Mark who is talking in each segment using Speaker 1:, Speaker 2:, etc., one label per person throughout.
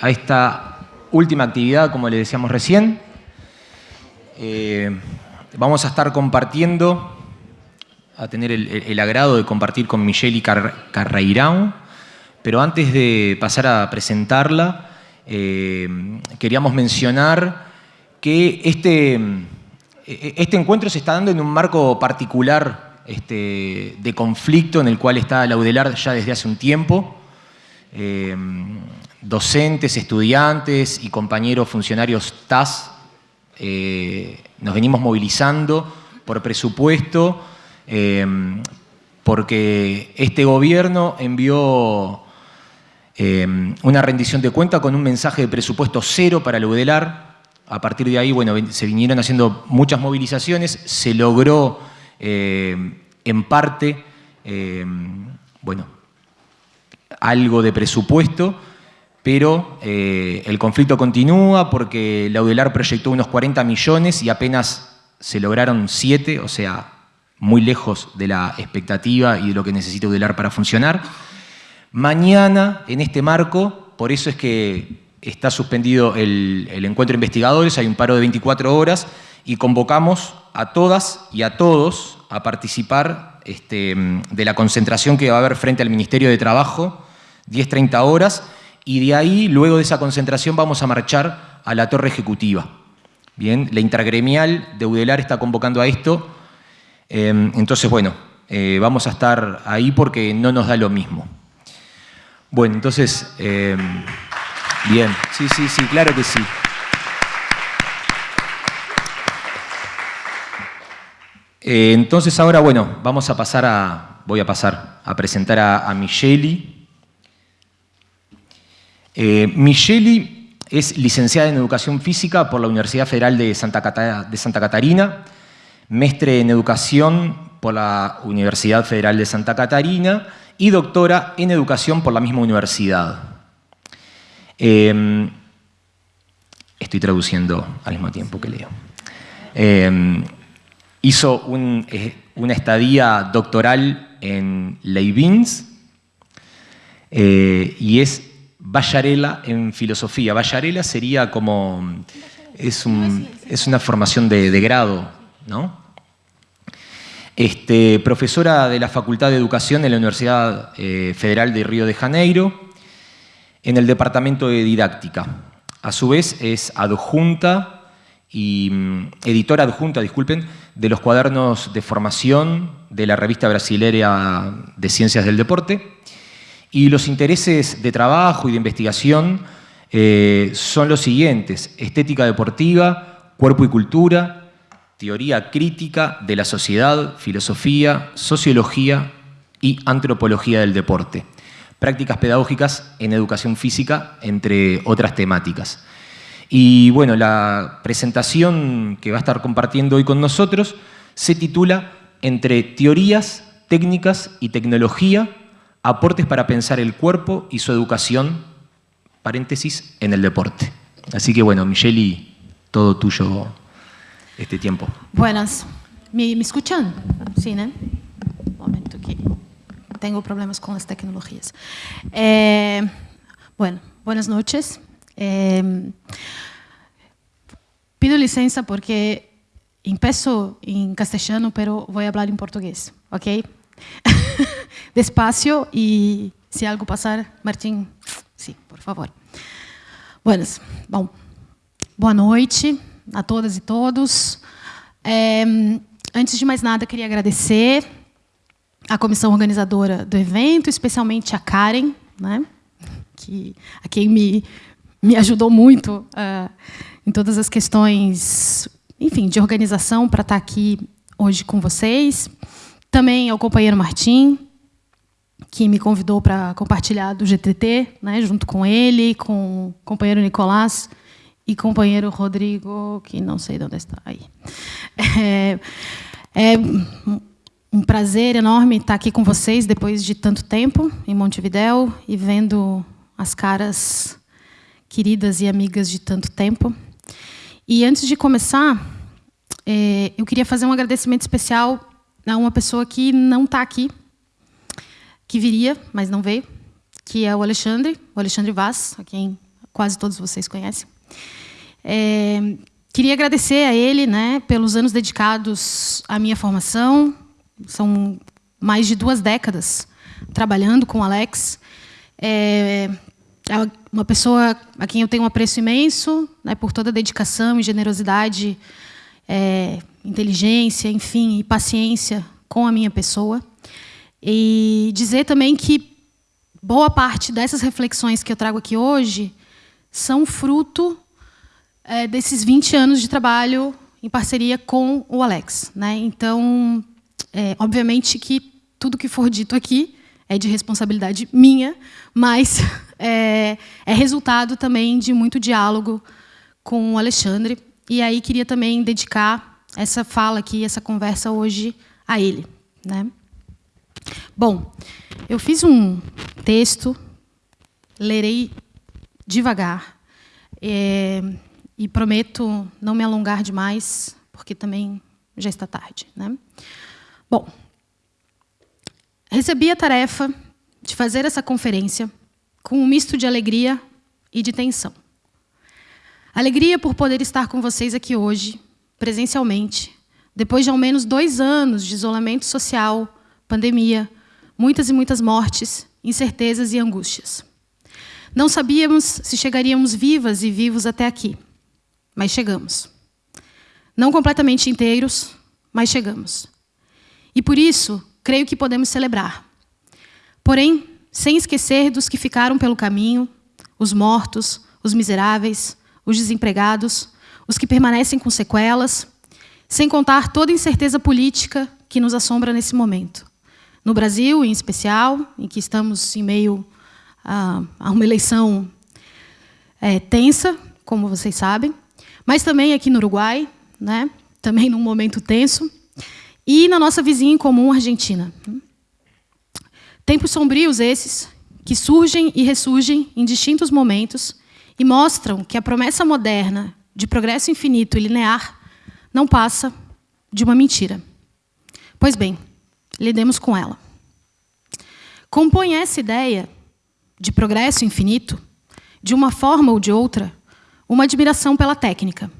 Speaker 1: a esta última actividad, como le decíamos recién. Eh, vamos a estar compartiendo, a tener el, agrado de compartir con Michelle Car Carreirão, pero antes de pasar a presentarla, eh, queríamos mencionar que este, este encuentro se está dando en un marco particular este, de conflicto en el cual está la UDELAR ya desde hace un tiempo. Eh, docentes, estudiantes y compañeros funcionarios TAS eh, nos venimos movilizando por presupuesto eh, porque este gobierno envió una rendición de cuenta con un mensaje de presupuesto cero para el UDELAR. A partir de ahí, bueno, se vinieron haciendo muchas movilizaciones, se logró en parte, bueno, algo de presupuesto, pero eh, el conflicto continúa porque la UDELAR proyectó unos 40 millones y apenas se lograron 7, o sea, muy lejos de la expectativa y de lo que necesita UDELAR para funcionar. Mañana, en este marco, por eso es que está suspendido el, encuentro de investigadores, hay un paro de 24 horas y convocamos a todas y a todos a participar este, de la concentración que va a haber frente al Ministerio de Trabajo 10-30 horas, y de ahí, luego de esa concentración, vamos a marchar a la torre ejecutiva. Bien, la intergremial de UDELAR está convocando a esto, em, entonces, bueno, eh, vamos a estar ahí porque no nos da lo mismo. Bueno, entonces, em, bien, sí, sí, sí, claro que sí. Eh, entonces ahora, bueno, vamos a pasar a, voy a pasar a presentar a, a eh, es licenciada en Educación Física por la Universidad Federal de Santa, Catarina, mestre en Educación por la Universidad Federal de Santa Catarina y doctora en Educación por la misma universidad. Em, estoy traduciendo al mismo tiempo que leo. Em, hizo eh, una estadía doctoral en Leibniz eh, y es Vallarela en filosofía. Vallarela sería como, es, una formación de, grado, ¿no? Este, profesora de la Facultad de Educación en la Universidad eh, Federal de Río de Janeiro, en el Departamento de Didáctica. A su vez es adjunta y mm, editora adjunta, disculpen, de los cuadernos de formación de la revista brasileña de Ciencias del Deporte y los intereses de trabajo y de investigación eh, son los siguientes. Estética deportiva, cuerpo y cultura, teoría crítica de la sociedad, filosofía, sociología y antropología del deporte. Prácticas pedagógicas en educación física, entre otras temáticas. Y bueno, la presentación que va a estar compartiendo hoy con nosotros se titula Entre teorías, técnicas y tecnología aportes para pensar el cuerpo y su educación, paréntesis, en el deporte. Así que bueno, Micheli, todo tuyo este tiempo.
Speaker 2: Buenas. ¿Me, escuchan? Sí, ¿no? Un momento que tengo problemas con las tecnologías. Eh, bueno, buenas noches. Eh, pido licencia porque empiezo en castellano, pero voy a hablar en portugués, ¿ok? despacio e se algo passar, Martim, sim, por favor. Buenas. Bom, boa noite a todas e todos. É, antes de mais nada, queria agradecer a comissão organizadora do evento, especialmente a Karen, né, que, a quem me, me ajudou muito uh, em todas as questões, enfim, de organização para estar aqui hoje com vocês. Também ao companheiro Martim, que me convidou para compartilhar do GTT, né, junto com ele, com o companheiro Nicolás e companheiro Rodrigo, que não sei de onde está aí. É, é um prazer enorme estar aqui com vocês depois de tanto tempo em Montevidéu e vendo as caras queridas e amigas de tanto tempo. E antes de começar, é, eu queria fazer um agradecimento especial a uma pessoa que não está aqui, que viria, mas não veio, que é o Alexandre, o Alexandre Vaz, a quem quase todos vocês conhecem. É, queria agradecer a ele né, pelos anos dedicados à minha formação. São mais de duas décadas trabalhando com o Alex. É, é uma pessoa a quem eu tenho um apreço imenso né, por toda a dedicação e generosidade, é, inteligência, enfim, e paciência com a minha pessoa. E dizer também que boa parte dessas reflexões que eu trago aqui hoje são fruto é, desses 20 anos de trabalho em parceria com o Alex. Né? Então, é, obviamente que tudo que for dito aqui é de responsabilidade minha, mas é, é, resultado também de muito diálogo com o Alexandre. E aí queria também dedicar essa fala aqui, essa conversa hoje a ele. Né? Bom, eu fiz um texto, lerei devagar, é, e prometo não me alongar demais, porque também já está tarde. Né? Bom, recebi a tarefa de fazer essa conferência com um misto de alegria e de tensão. Alegria por poder estar com vocês aqui hoje, presencialmente, depois de ao menos dois anos de isolamento social, pandemia, muitas e muitas mortes, incertezas e angústias. Não sabíamos se chegaríamos vivas e vivos até aqui, mas chegamos. Não completamente inteiros, mas chegamos. E por isso, creio que podemos celebrar. Porém, sem esquecer dos que ficaram pelo caminho, os mortos, os miseráveis, os desempregados, os que permanecem com sequelas, sem contar toda a incerteza política que nos assombra nesse momento. No Brasil, em especial, em que estamos em meio a, a uma eleição é, tensa, como vocês sabem, mas também aqui no Uruguai, né? também num momento tenso, e na nossa vizinha em comum, Argentina. Tempos sombrios esses, que surgem e ressurgem em distintos momentos e mostram que a promessa moderna de progresso infinito e linear não passa de uma mentira. Pois bem, lidemos com ela. Compõe essa ideia de progresso infinito, de uma forma ou de outra, uma admiração pela técnica,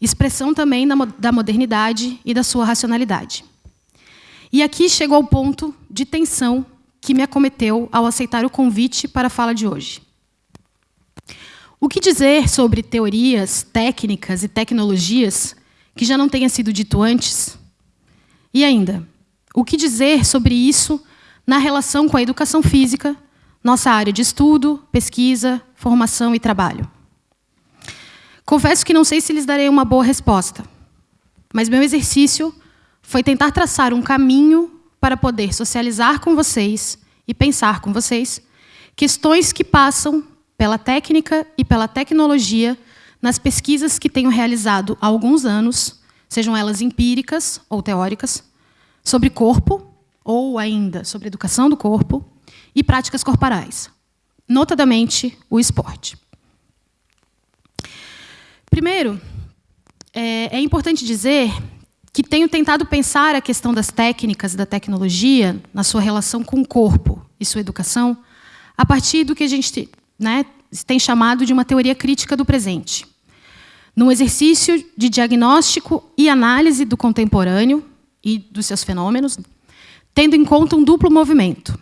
Speaker 2: expressão também da modernidade e da sua racionalidade. E aqui chegou ao ponto de tensão que me acometeu ao aceitar o convite para a fala de hoje. O que dizer sobre teorias, técnicas e tecnologias que já não tenha sido dito antes? E ainda, o que dizer sobre isso na relação com a educação física, nossa área de estudo, pesquisa, formação e trabalho? Confesso que não sei se lhes darei uma boa resposta, mas meu exercício foi tentar traçar um caminho para poder socializar com vocês e pensar com vocês questões que passam pela técnica e pela tecnologia nas pesquisas que tenho realizado há alguns anos, sejam elas empíricas ou teóricas, sobre corpo, ou ainda sobre educação do corpo, e práticas corporais, notadamente o esporte. Primeiro, é, é importante dizer que tenho tentado pensar a questão das técnicas da tecnologia na sua relação com o corpo e sua educação a partir do que a gente né, tem chamado de uma teoria crítica do presente num exercício de diagnóstico e análise do contemporâneo e dos seus fenômenos, tendo em conta um duplo movimento.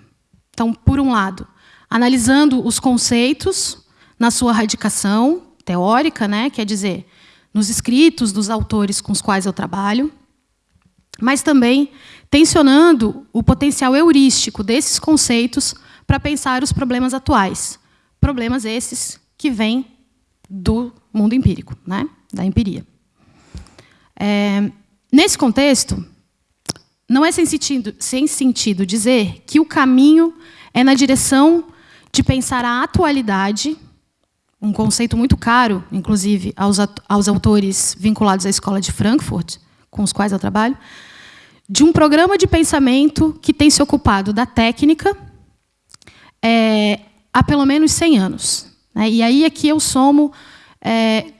Speaker 2: Então, por um lado, analisando os conceitos na sua radicação teórica, né, quer dizer, nos escritos dos autores com os quais eu trabalho, mas também tensionando o potencial heurístico desses conceitos para pensar os problemas atuais. Problemas esses que vêm do mundo empírico, né? da empiria. É, nesse contexto, não é sem sentido, sem sentido dizer que o caminho é na direção de pensar a atualidade, um conceito muito caro, inclusive, aos, aos autores vinculados à Escola de Frankfurt, com os quais eu trabalho, de um programa de pensamento que tem se ocupado da técnica é, há pelo menos 100 anos. Né? E aí aqui eu somo é,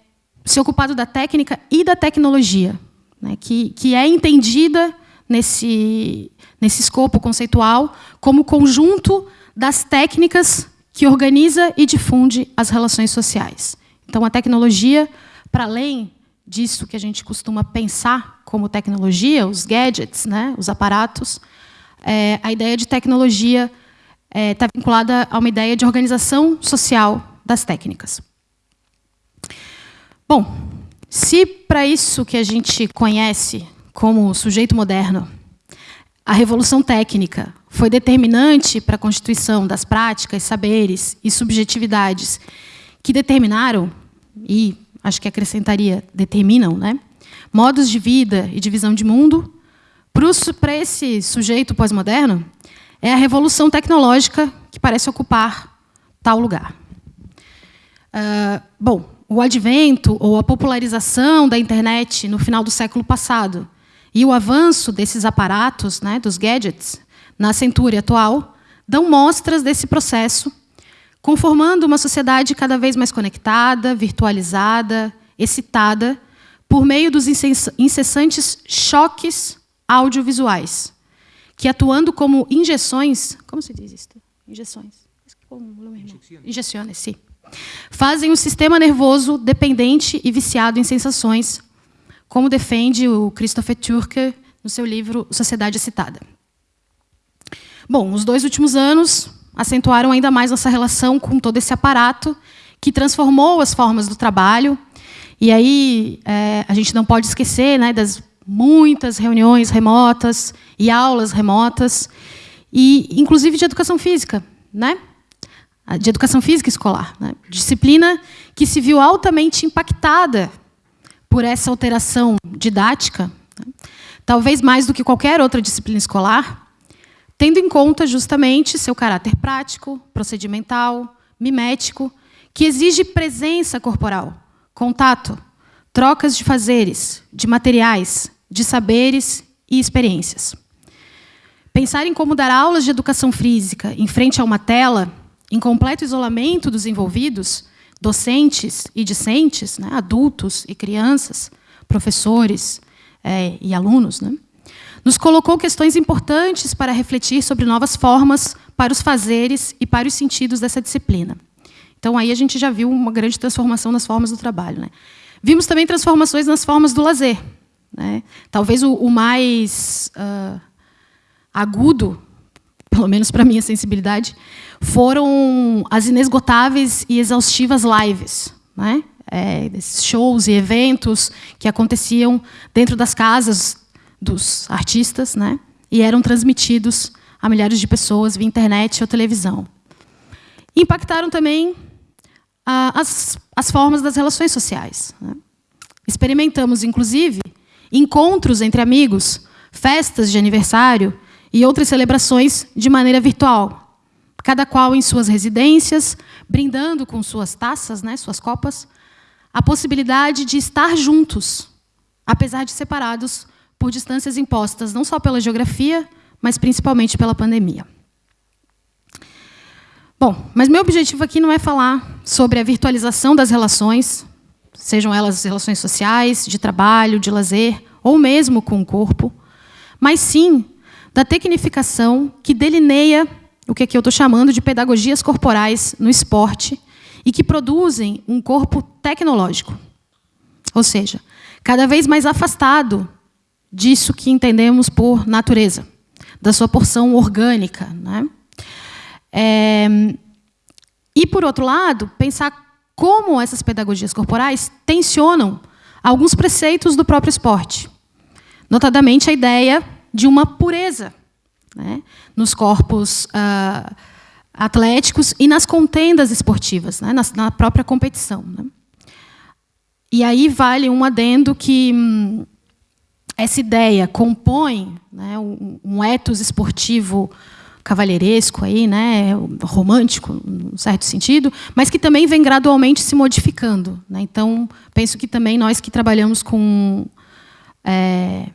Speaker 2: ocupado da técnica e da tecnologia, né, que, que é entendida nesse, nesse escopo conceitual como conjunto das técnicas que organiza e difunde as relações sociais. Então, a tecnologia, para além disso que a gente costuma pensar como tecnologia, os gadgets, né, os aparatos, é, a ideia de tecnologia está é, tá vinculada a uma ideia de organização social das técnicas. Bom, se para isso que a gente conhece como sujeito moderno, a revolução técnica foi determinante para a constituição das práticas, saberes e subjetividades que determinaram, e acho que acrescentaria, determinam, né, modos de vida e de visão de mundo, para esse sujeito pós-moderno, é a revolução tecnológica que parece ocupar tal lugar. Uh, bom, o advento ou a popularização da internet no final do século passado e o avanço desses aparatos, né, dos gadgets, na centúria atual, dão mostras desse processo, conformando uma sociedade cada vez mais conectada, virtualizada, excitada, por meio dos incessantes choques audiovisuais, que atuando como injeções, como se diz isso? Injeções. Injeções, sim. Fazem o sistema nervoso dependente e viciado em sensações, como defende o Christopher Turker no seu livro Sociedade Excitada. Bom, os dois últimos anos acentuaram ainda mais nossa relação com todo esse aparato que transformou as formas do trabalho. E aí é, a gente não pode esquecer né, das muitas reuniões remotas e aulas remotas, e inclusive de educação física, né? de educação física escolar. Né? Disciplina que se viu altamente impactada por essa alteração didática, né? talvez mais do que qualquer outra disciplina escolar, tendo em conta justamente seu caráter prático, procedimental, mimético, que exige presença corporal, contato, trocas de fazeres, de materiais, de saberes e experiências. Pensar em como dar aulas de educação física em frente a uma tela, em completo isolamento dos envolvidos, docentes e discentes, né, adultos e crianças, professores é, e alunos, né, nos colocou questões importantes para refletir sobre novas formas para os fazeres e para os sentidos dessa disciplina. Então, aí a gente já viu uma grande transformação nas formas do trabalho. Né? Vimos também transformações nas formas do lazer. Né? Talvez o, o mais uh, agudo, pelo menos para minha sensibilidade, foram as inesgotáveis e exaustivas lives. Né? É, shows e eventos que aconteciam dentro das casas dos artistas, né? E eram transmitidos a milhares de pessoas via internet ou televisão. impactaram também as, as formas das relações sociais. Né? Experimentamos, inclusive, encontros entre amigos, festas de aniversário e outras celebrações de maneira virtual, cada qual em suas residências, brindando com suas taças, né, suas copas, a possibilidade de estar juntos, apesar de separados por distâncias impostas não só pela geografia, mas principalmente pela pandemia. Bom, mas meu objetivo aqui não é falar sobre a virtualização das relações, sejam elas relações sociais, de trabalho, de lazer, ou mesmo com o corpo, mas sim da tecnificação que delineia o que aqui eu estou chamando de pedagogias corporais no esporte e que produzem um corpo tecnológico. Ou seja, cada vez mais afastado disso que entendemos por natureza, da sua porção orgânica. Né? É, e, por outro lado, pensar como essas pedagogias corporais tensionam alguns preceitos do próprio esporte, notadamente a ideia de uma pureza né, nos corpos uh, atléticos e nas contendas esportivas, né, na, na, própria competição. Né. E aí vale um adendo que hum, essa ideia compõe né, um, um ethos esportivo cavalheiresco, aí, né, romântico, num certo sentido, mas que também vem gradualmente se modificando. Né? Então, penso que também nós que trabalhamos com, é,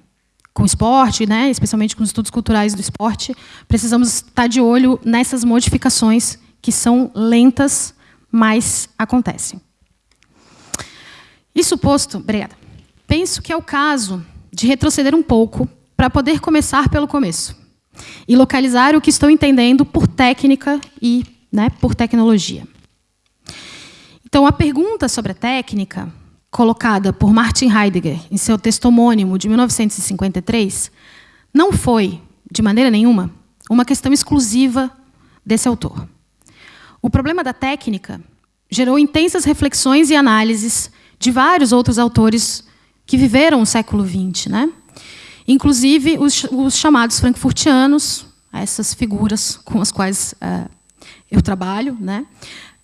Speaker 2: com esporte, né, especialmente com os estudos culturais do esporte, precisamos estar de olho nessas modificações que são lentas, mas acontecem. Isso posto, obrigada. Penso que é o caso de retroceder um pouco para poder começar pelo começo e localizar o que estou entendendo por técnica e né, por tecnologia. Então, a pergunta sobre a técnica, colocada por Martin Heidegger em seu texto homônimo de 1953, não foi, de maneira nenhuma, uma questão exclusiva desse autor. O problema da técnica gerou intensas reflexões e análises de vários outros autores que viveram o século XX, né? Inclusive os, os chamados frankfurtianos, essas figuras com as quais uh, eu trabalho, né?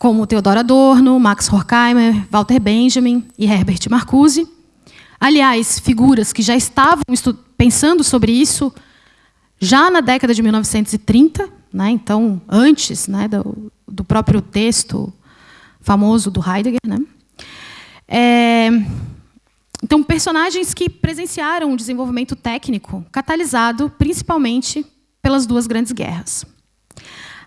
Speaker 2: como Theodor Adorno, Max Horkheimer, Walter Benjamin e Herbert Marcuse. Aliás, figuras que já estavam pensando sobre isso já na década de 1930, né? então, antes né, do, do próprio texto famoso do Heidegger. Né? É, então, personagens que presenciaram o desenvolvimento técnico, catalisado principalmente pelas duas grandes guerras.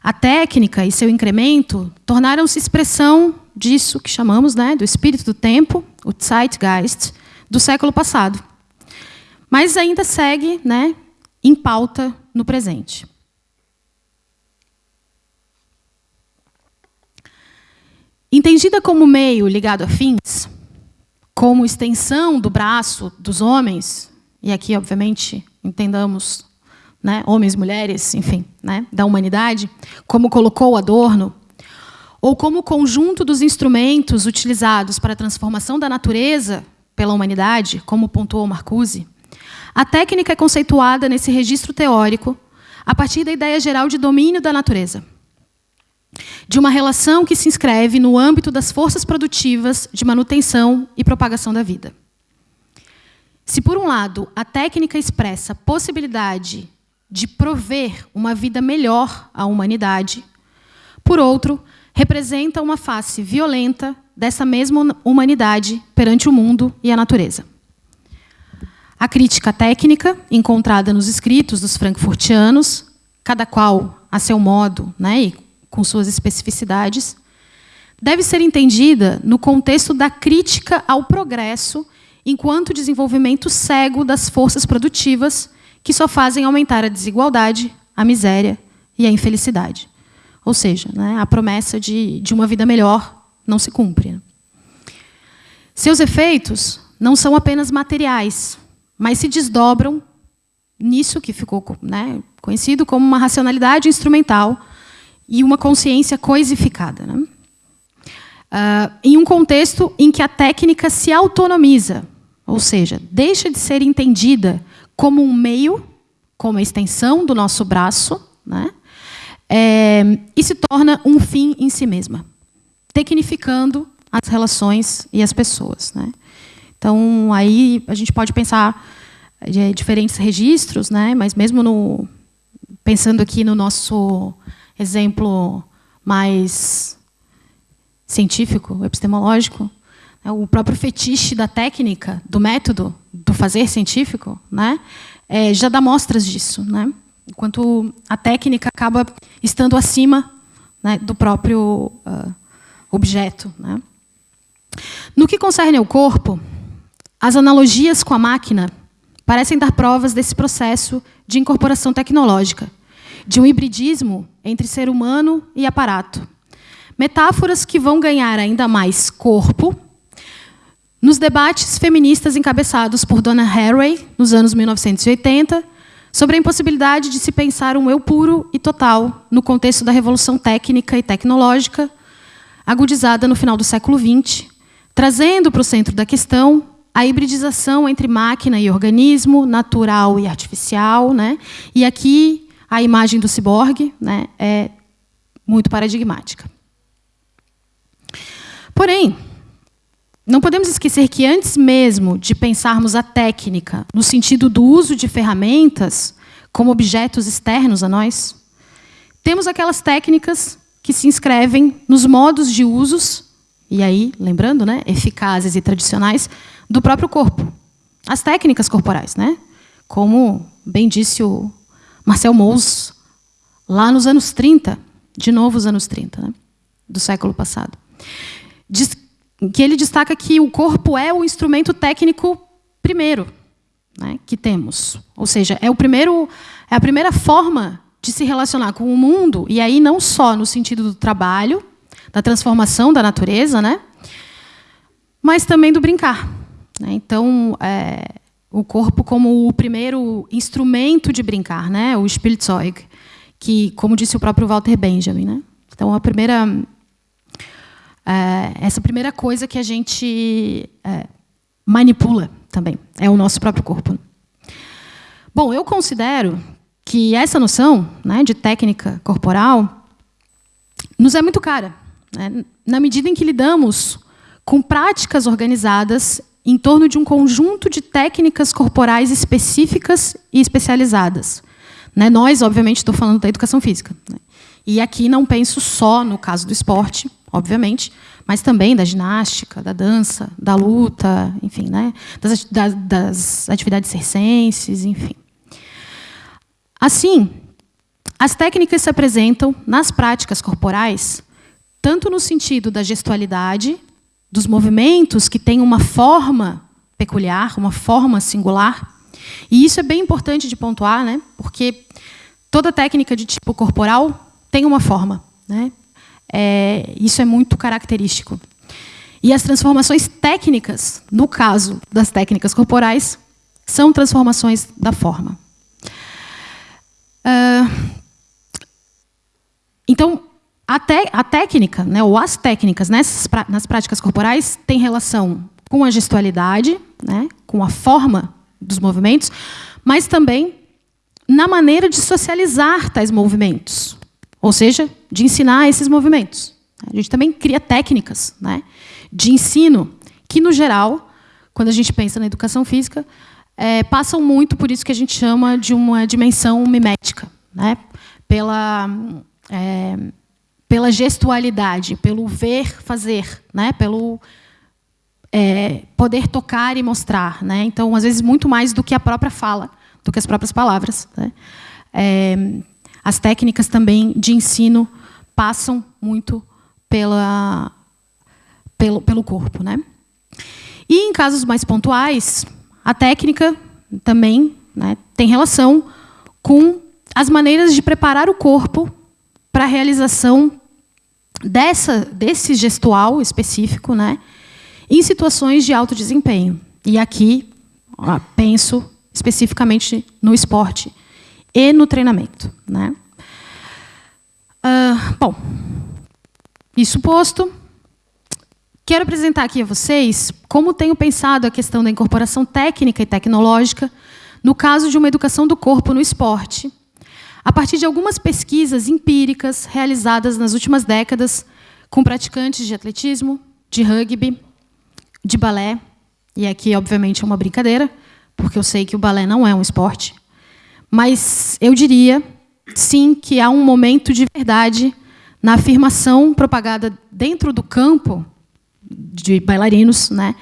Speaker 2: A técnica e seu incremento tornaram-se expressão disso que chamamos né, do espírito do tempo, o Zeitgeist, do século passado. Mas ainda segue né, em pauta no presente. Entendida como meio ligado a fins, como extensão do braço dos homens, e aqui, obviamente, entendamos né, homens, mulheres, enfim, né, da humanidade, como colocou Adorno, ou como conjunto dos instrumentos utilizados para a transformação da natureza pela humanidade, como pontuou Marcuse, a técnica é conceituada nesse registro teórico a partir da ideia geral de domínio da natureza de uma relação que se inscreve no âmbito das forças produtivas de manutenção e propagação da vida. Se, por um lado, a técnica expressa a possibilidade de prover uma vida melhor à humanidade, por outro, representa uma face violenta dessa mesma humanidade perante o mundo e a natureza. A crítica técnica, encontrada nos escritos dos frankfurtianos, cada qual a seu modo né, e com suas especificidades, deve ser entendida no contexto da crítica ao progresso enquanto desenvolvimento cego das forças produtivas que só fazem aumentar a desigualdade, a miséria e a infelicidade. Ou seja, né, a promessa de, de uma vida melhor não se cumpre. Seus efeitos não são apenas materiais, mas se desdobram nisso que ficou né, conhecido como uma racionalidade instrumental e uma consciência coisificada. Né? Uh, em um contexto em que a técnica se autonomiza, ou seja, deixa de ser entendida como um meio, como a extensão do nosso braço, né? É, e se torna um fim em si mesma, tecnificando as relações e as pessoas. Né? Então, aí a gente pode pensar de diferentes registros, né? mas mesmo no, pensando aqui no nosso exemplo mais científico, epistemológico, né, o próprio fetiche da técnica, do método, do fazer científico, né, é, já dá mostras disso. Né, enquanto a técnica acaba estando acima né, do próprio uh, objeto. Né. No que concerne ao corpo, as analogias com a máquina parecem dar provas desse processo de incorporação tecnológica, de um hibridismo entre ser humano e aparato. Metáforas que vão ganhar ainda mais corpo nos debates feministas encabeçados por Donna Haraway, nos anos 1980, sobre a impossibilidade de se pensar um eu puro e total no contexto da revolução técnica e tecnológica, agudizada no final do século XX, trazendo para o centro da questão a hibridização entre máquina e organismo, natural e artificial. Né? E aqui a imagem do ciborgue né, é muito paradigmática. Porém, não podemos esquecer que antes mesmo de pensarmos a técnica no sentido do uso de ferramentas como objetos externos a nós, temos aquelas técnicas que se inscrevem nos modos de usos, e aí, lembrando, né, eficazes e tradicionais, do próprio corpo. As técnicas corporais, né? como bem disse o Marcel Mauss, lá nos anos 30, de novo os anos 30, né, do século passado, diz que ele destaca que o corpo é o instrumento técnico primeiro né, que temos. Ou seja, é, o primeiro, é a primeira forma de se relacionar com o mundo, e aí não só no sentido do trabalho, da transformação da natureza, né? mas também do brincar. Né? Então, é, o corpo como o primeiro instrumento de brincar, né? o Spielzeug, que, como disse o próprio Walter Benjamin. Né? Então, a primeira, é, essa primeira coisa que a gente é, manipula também é o nosso próprio corpo. Bom, eu considero que essa noção né, de técnica corporal nos é muito cara, né, na medida em que lidamos com práticas organizadas em torno de um conjunto de técnicas corporais específicas e especializadas. Né, nós, obviamente, estou falando da educação física. Né, e aqui não penso só no caso do esporte, obviamente, mas também da ginástica, da dança, da luta, enfim, né, das, das, atividades circenses, enfim. Assim, as técnicas se apresentam nas práticas corporais, tanto no sentido da gestualidade, dos movimentos que têm uma forma peculiar, uma forma singular. E isso é bem importante de pontuar, né? porque toda técnica de tipo corporal tem uma forma. Né? É, isso é muito característico. E as transformações técnicas, no caso das técnicas corporais, são transformações da forma. Uh, então, a, a, técnica, né, ou as técnicas nessas, nas práticas corporais, têm relação com a gestualidade, né, com a forma dos movimentos, mas também na maneira de socializar tais movimentos, ou seja, de ensinar esses movimentos. A gente também cria técnicas né, de ensino que, no geral, quando a gente pensa na educação física, é, passam muito por isso que a gente chama de uma dimensão mimética, né? pela, é, pela gestualidade, pelo ver fazer, né? pelo é, poder tocar e mostrar. Né? Então, às vezes, muito mais do que a própria fala, do que as próprias palavras. Né? É, as técnicas também de ensino passam muito pela, pelo, pelo corpo. Né? E, em casos mais pontuais, a técnica também né, tem relação com as maneiras de preparar o corpo para a realização dessa, desse gestual específico né, em situações de alto desempenho. E aqui ó, penso especificamente no esporte e no treinamento. Né? Uh, bom, isso posto, Quero apresentar aqui a vocês como tenho pensado a questão da incorporação técnica e tecnológica no caso de uma educação do corpo no esporte, a partir de algumas pesquisas empíricas realizadas nas últimas décadas com praticantes de atletismo, de rugby, de balé, e aqui, obviamente, é uma brincadeira, porque eu sei que o balé não é um esporte, mas eu diria, sim, que há um momento de verdade na afirmação propagada dentro do campo de bailarinos, né?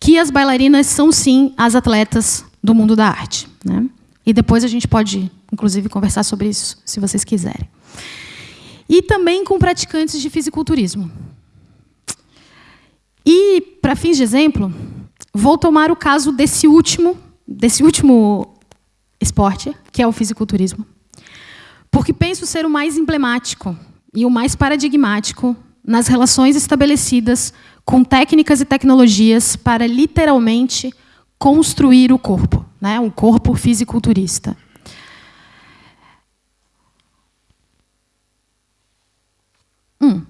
Speaker 2: que as bailarinas são, sim, as atletas do mundo da arte. Né? E depois a gente pode, inclusive, conversar sobre isso, se vocês quiserem. E também com praticantes de fisiculturismo. E, para fins de exemplo, vou tomar o caso desse último, desse último esporte, que é o fisiculturismo, porque penso ser o mais emblemático e o mais paradigmático nas relações estabelecidas com técnicas e tecnologias para literalmente construir o corpo, né? um corpo fisiculturista. Hum.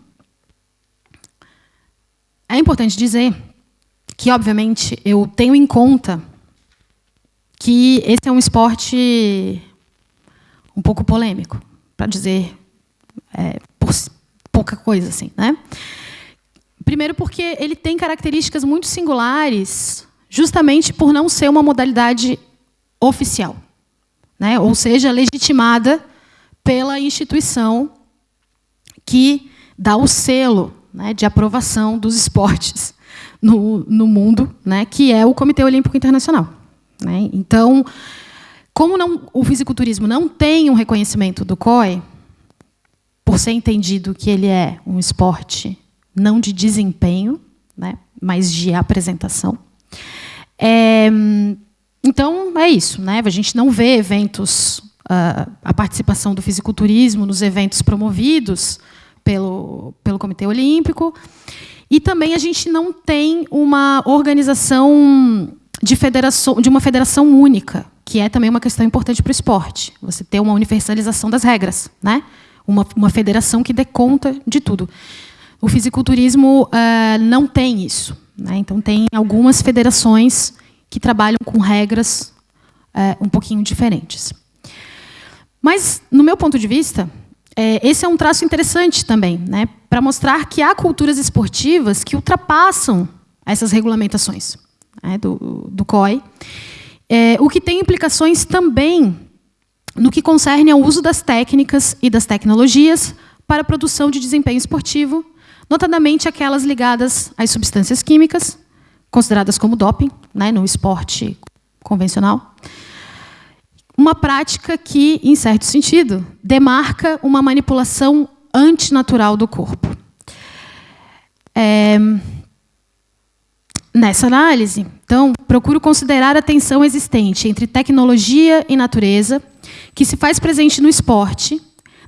Speaker 2: É importante dizer que, obviamente, eu tenho em conta que esse é um esporte um pouco polêmico, para dizer é, pouca coisa assim, né? Primeiro porque ele tem características muito singulares, justamente por não ser uma modalidade oficial, né? ou seja, legitimada pela instituição que dá o selo né, de aprovação dos esportes no, no mundo, né, que é o Comitê Olímpico Internacional. Né? Então, como não, o fisiculturismo não tem um reconhecimento do COI, por ser entendido que ele é um esporte não de desempenho, né, mas de apresentação. É, então, é isso. Né? A gente não vê eventos uh, a participação do fisiculturismo nos eventos promovidos pelo, pelo Comitê Olímpico. E também a gente não tem uma organização de, federação, de uma federação única, que é também uma questão importante para o esporte. Você ter uma universalização das regras, né? uma, uma federação que dê conta de tudo. O fisiculturismo uh, não tem isso. Né? Então, tem algumas federações que trabalham com regras uh, um pouquinho diferentes. Mas, no meu ponto de vista, é, esse é um traço interessante também, né, para mostrar que há culturas esportivas que ultrapassam essas regulamentações né, do, do COI, é, o que tem implicações também no que concerne ao uso das técnicas e das tecnologias para a produção de desempenho esportivo, notadamente aquelas ligadas às substâncias químicas, consideradas como doping né, no esporte convencional, uma prática que, em certo sentido, demarca uma manipulação antinatural do corpo. É... Nessa análise, então, procuro considerar a tensão existente entre tecnologia e natureza, que se faz presente no esporte,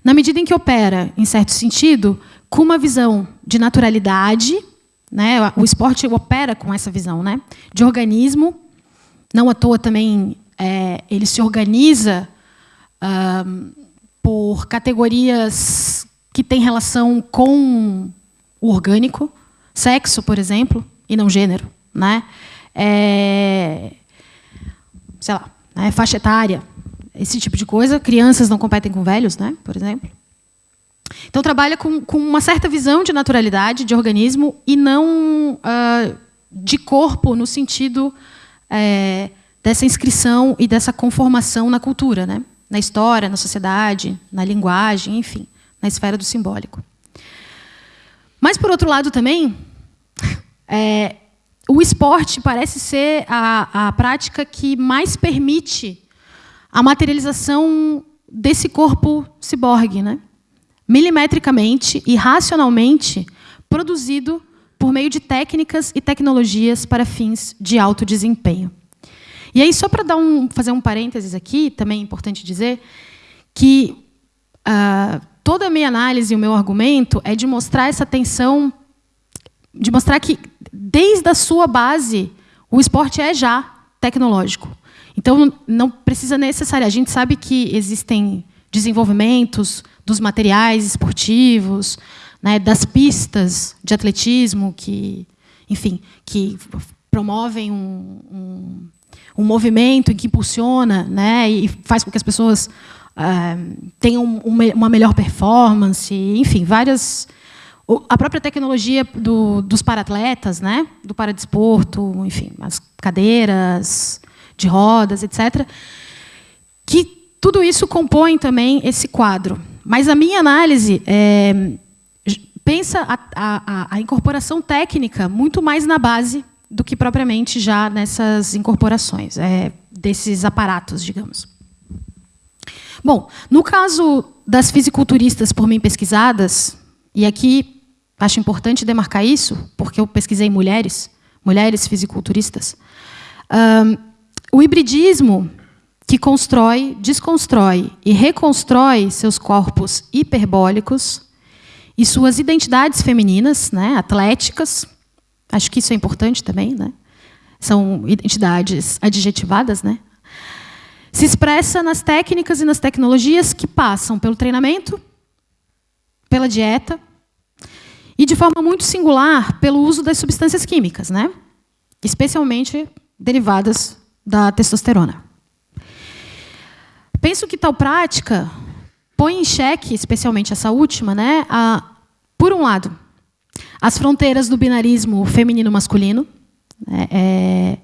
Speaker 2: na medida em que opera, em certo sentido, com uma visão de naturalidade, né? o esporte opera com essa visão né? de organismo, não à toa também é, ele se organiza por categorias que têm relação com o orgânico, sexo, por exemplo, e não gênero, né? É, sei lá, né? faixa etária, esse tipo de coisa. Crianças não competem com velhos, né? Por exemplo. Então trabalha com, com uma certa visão de naturalidade, de organismo e não uh, de corpo no sentido é, dessa inscrição e dessa conformação na cultura, né? na história, na sociedade, na linguagem, enfim, na esfera do simbólico. Mas, por outro lado, também, é, o esporte parece ser a, a prática que mais permite a materialização desse corpo ciborgue, né? Milimetricamente e racionalmente produzido por meio de técnicas e tecnologias para fins de alto desempenho. E aí, só para um, fazer um parênteses aqui, também é importante dizer que uh, toda a minha análise e o meu argumento é de mostrar essa tensão, de mostrar que, desde a sua base, o esporte é já tecnológico. Então, não precisa necessariamente. A gente sabe que existem desenvolvimentos dos materiais esportivos, né, das pistas de atletismo que, enfim, que promovem um, um, um movimento que impulsiona né, e faz com que as pessoas uh, tenham uma melhor performance, enfim, várias... A própria tecnologia do, dos paratletas, né, do paradesporto, enfim, as cadeiras de rodas, etc., que tudo isso compõe também esse quadro. Mas a minha análise é, pensa a, a, a incorporação técnica muito mais na base do que propriamente já nessas incorporações, é, desses aparatos, digamos. Bom, no caso das fisiculturistas por mim pesquisadas, e aqui acho importante demarcar isso, porque eu pesquisei mulheres, mulheres fisiculturistas, um, o hibridismo que constrói, desconstrói e reconstrói seus corpos hiperbólicos e suas identidades femininas, né, atléticas, Acho que isso é importante também, né? São identidades adjetivadas, né? Se expressa nas técnicas e nas tecnologias que passam pelo treinamento, pela dieta e de forma muito singular pelo uso das substâncias químicas, né? Especialmente derivadas da testosterona. Penso que tal prática põe em xeque, especialmente essa última, né, a, por um lado, as fronteiras do binarismo feminino-masculino. É, é,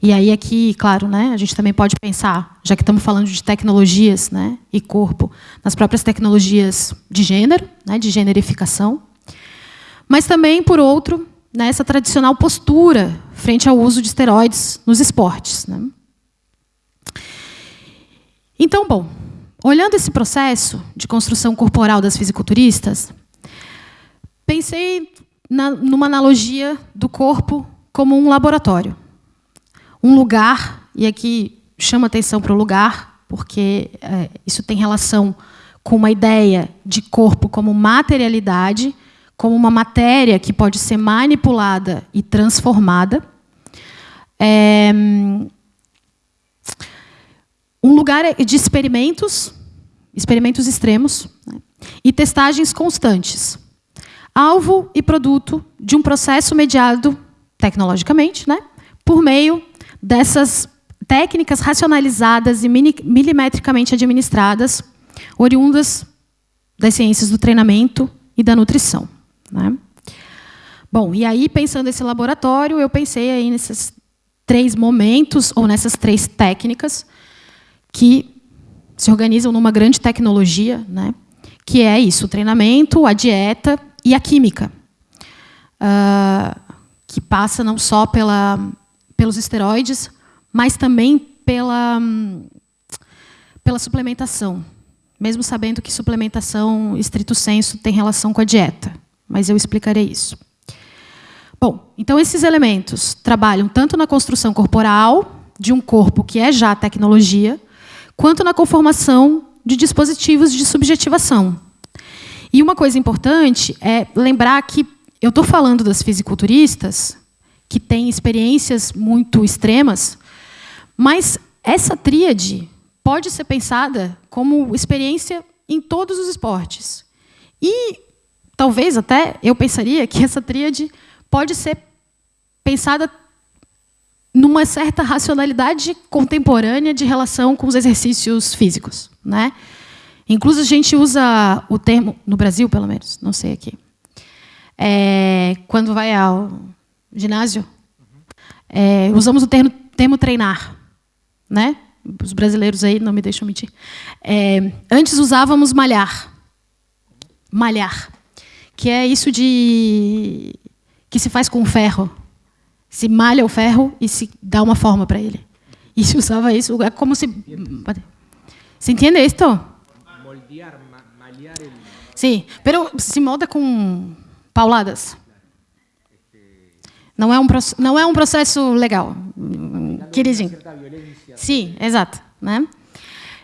Speaker 2: e aí aqui, claro, né, a gente também pode pensar, já que estamos falando de tecnologias né, e corpo, nas próprias tecnologias de gênero, né, de generificação, mas também, por outro, nessa tradicional postura frente ao uso de esteroides nos esportes. Né. Então, bom, olhando esse processo de construção corporal das fisiculturistas, pensei na, numa analogia do corpo como um laboratório. Um lugar, e aqui chama atenção para o lugar, porque é, isso tem relação com uma ideia de corpo como materialidade, como uma matéria que pode ser manipulada e transformada. É, um lugar de experimentos, experimentos extremos, né, e testagens constantes. Alvo e produto de um processo mediado tecnologicamente, né, por meio dessas técnicas racionalizadas e milimetricamente administradas, oriundas das ciências do treinamento e da nutrição. Né? Bom, e aí, pensando nesse laboratório, eu pensei aí nesses três momentos, ou nessas três técnicas, que se organizam numa grande tecnologia, né? que é isso, o treinamento, a dieta e a química, uh, que passa não só pela, pelos esteroides, mas também pela, pela suplementação, mesmo sabendo que suplementação, estrito senso, tem relação com a dieta. Mas eu explicarei isso. Bom, então esses elementos trabalham tanto na construção corporal, de um corpo que é já tecnologia, quanto na conformação de dispositivos de subjetivação. E uma coisa importante é lembrar que eu estou falando das fisiculturistas, que têm experiências muito extremas, mas essa tríade pode ser pensada como experiência em todos os esportes. E talvez até eu pensaria que essa tríade pode ser pensada numa certa racionalidade contemporânea de relação com os exercícios físicos, né? Inclusive a gente usa o termo no Brasil, pelo menos, não sei aqui. É, quando vai ao ginásio, é, usamos o termo, termo treinar né? Os brasileiros aí não me deixam mentir. É, antes usávamos malhar. Malhar. Que é isso de que se faz com ferro. Se malha o ferro e se dá uma forma para ele. E se usava isso, é como se. ¿Se entende isto? Moldear, malhar. Sim, pero se molda com pauladas. Não é um, não é um processo legal, queridinho. Sim, exato. Né?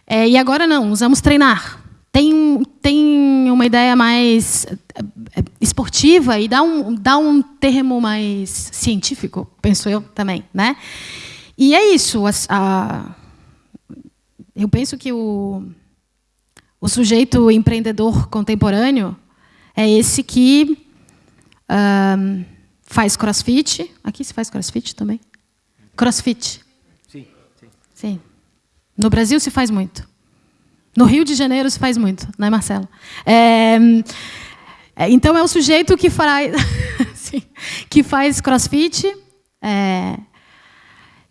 Speaker 2: É, e agora não, usamos treinar. Tem, tem uma ideia mais é, esportiva e dá um, dá um termo mais científico, penso eu também. Né? E é isso. A, a, eu penso que o, o sujeito empreendedor contemporâneo é esse que um, faz crossfit. Aqui se faz crossfit também? Crossfit. Sim. No Brasil se faz muito. No Rio de Janeiro se faz muito, não é, Marcelo? É, então é o sujeito que faz, que faz crossfit, é,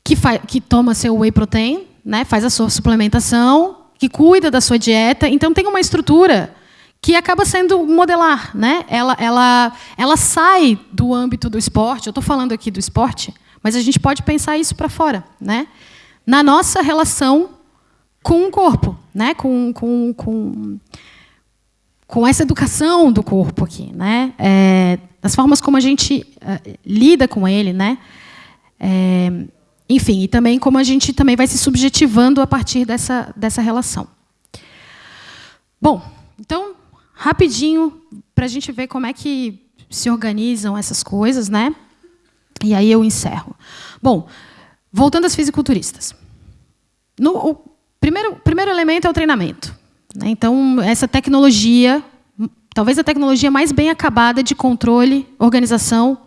Speaker 2: que, faz, que toma seu whey protein, né, faz a sua suplementação, que cuida da sua dieta. Então tem uma estrutura que acaba sendo modelar. Né? Ela, ela, ela sai do âmbito do esporte. Eu estou falando aqui do esporte, mas a gente pode pensar isso para fora. Né? na nossa relação com o corpo, né? com, com, com, com essa educação do corpo aqui. Né? É, das formas como a gente uh, lida com ele. Né? É, enfim, e também como a gente também vai se subjetivando a partir dessa, dessa relação. Bom, então, rapidinho, para a gente ver como é que se organizam essas coisas, né? E aí eu encerro. Bom, Voltando às fisiculturistas. No, primeiro, primeiro elemento é o treinamento. Né? Então, essa tecnologia, talvez a tecnologia mais bem acabada de controle, organização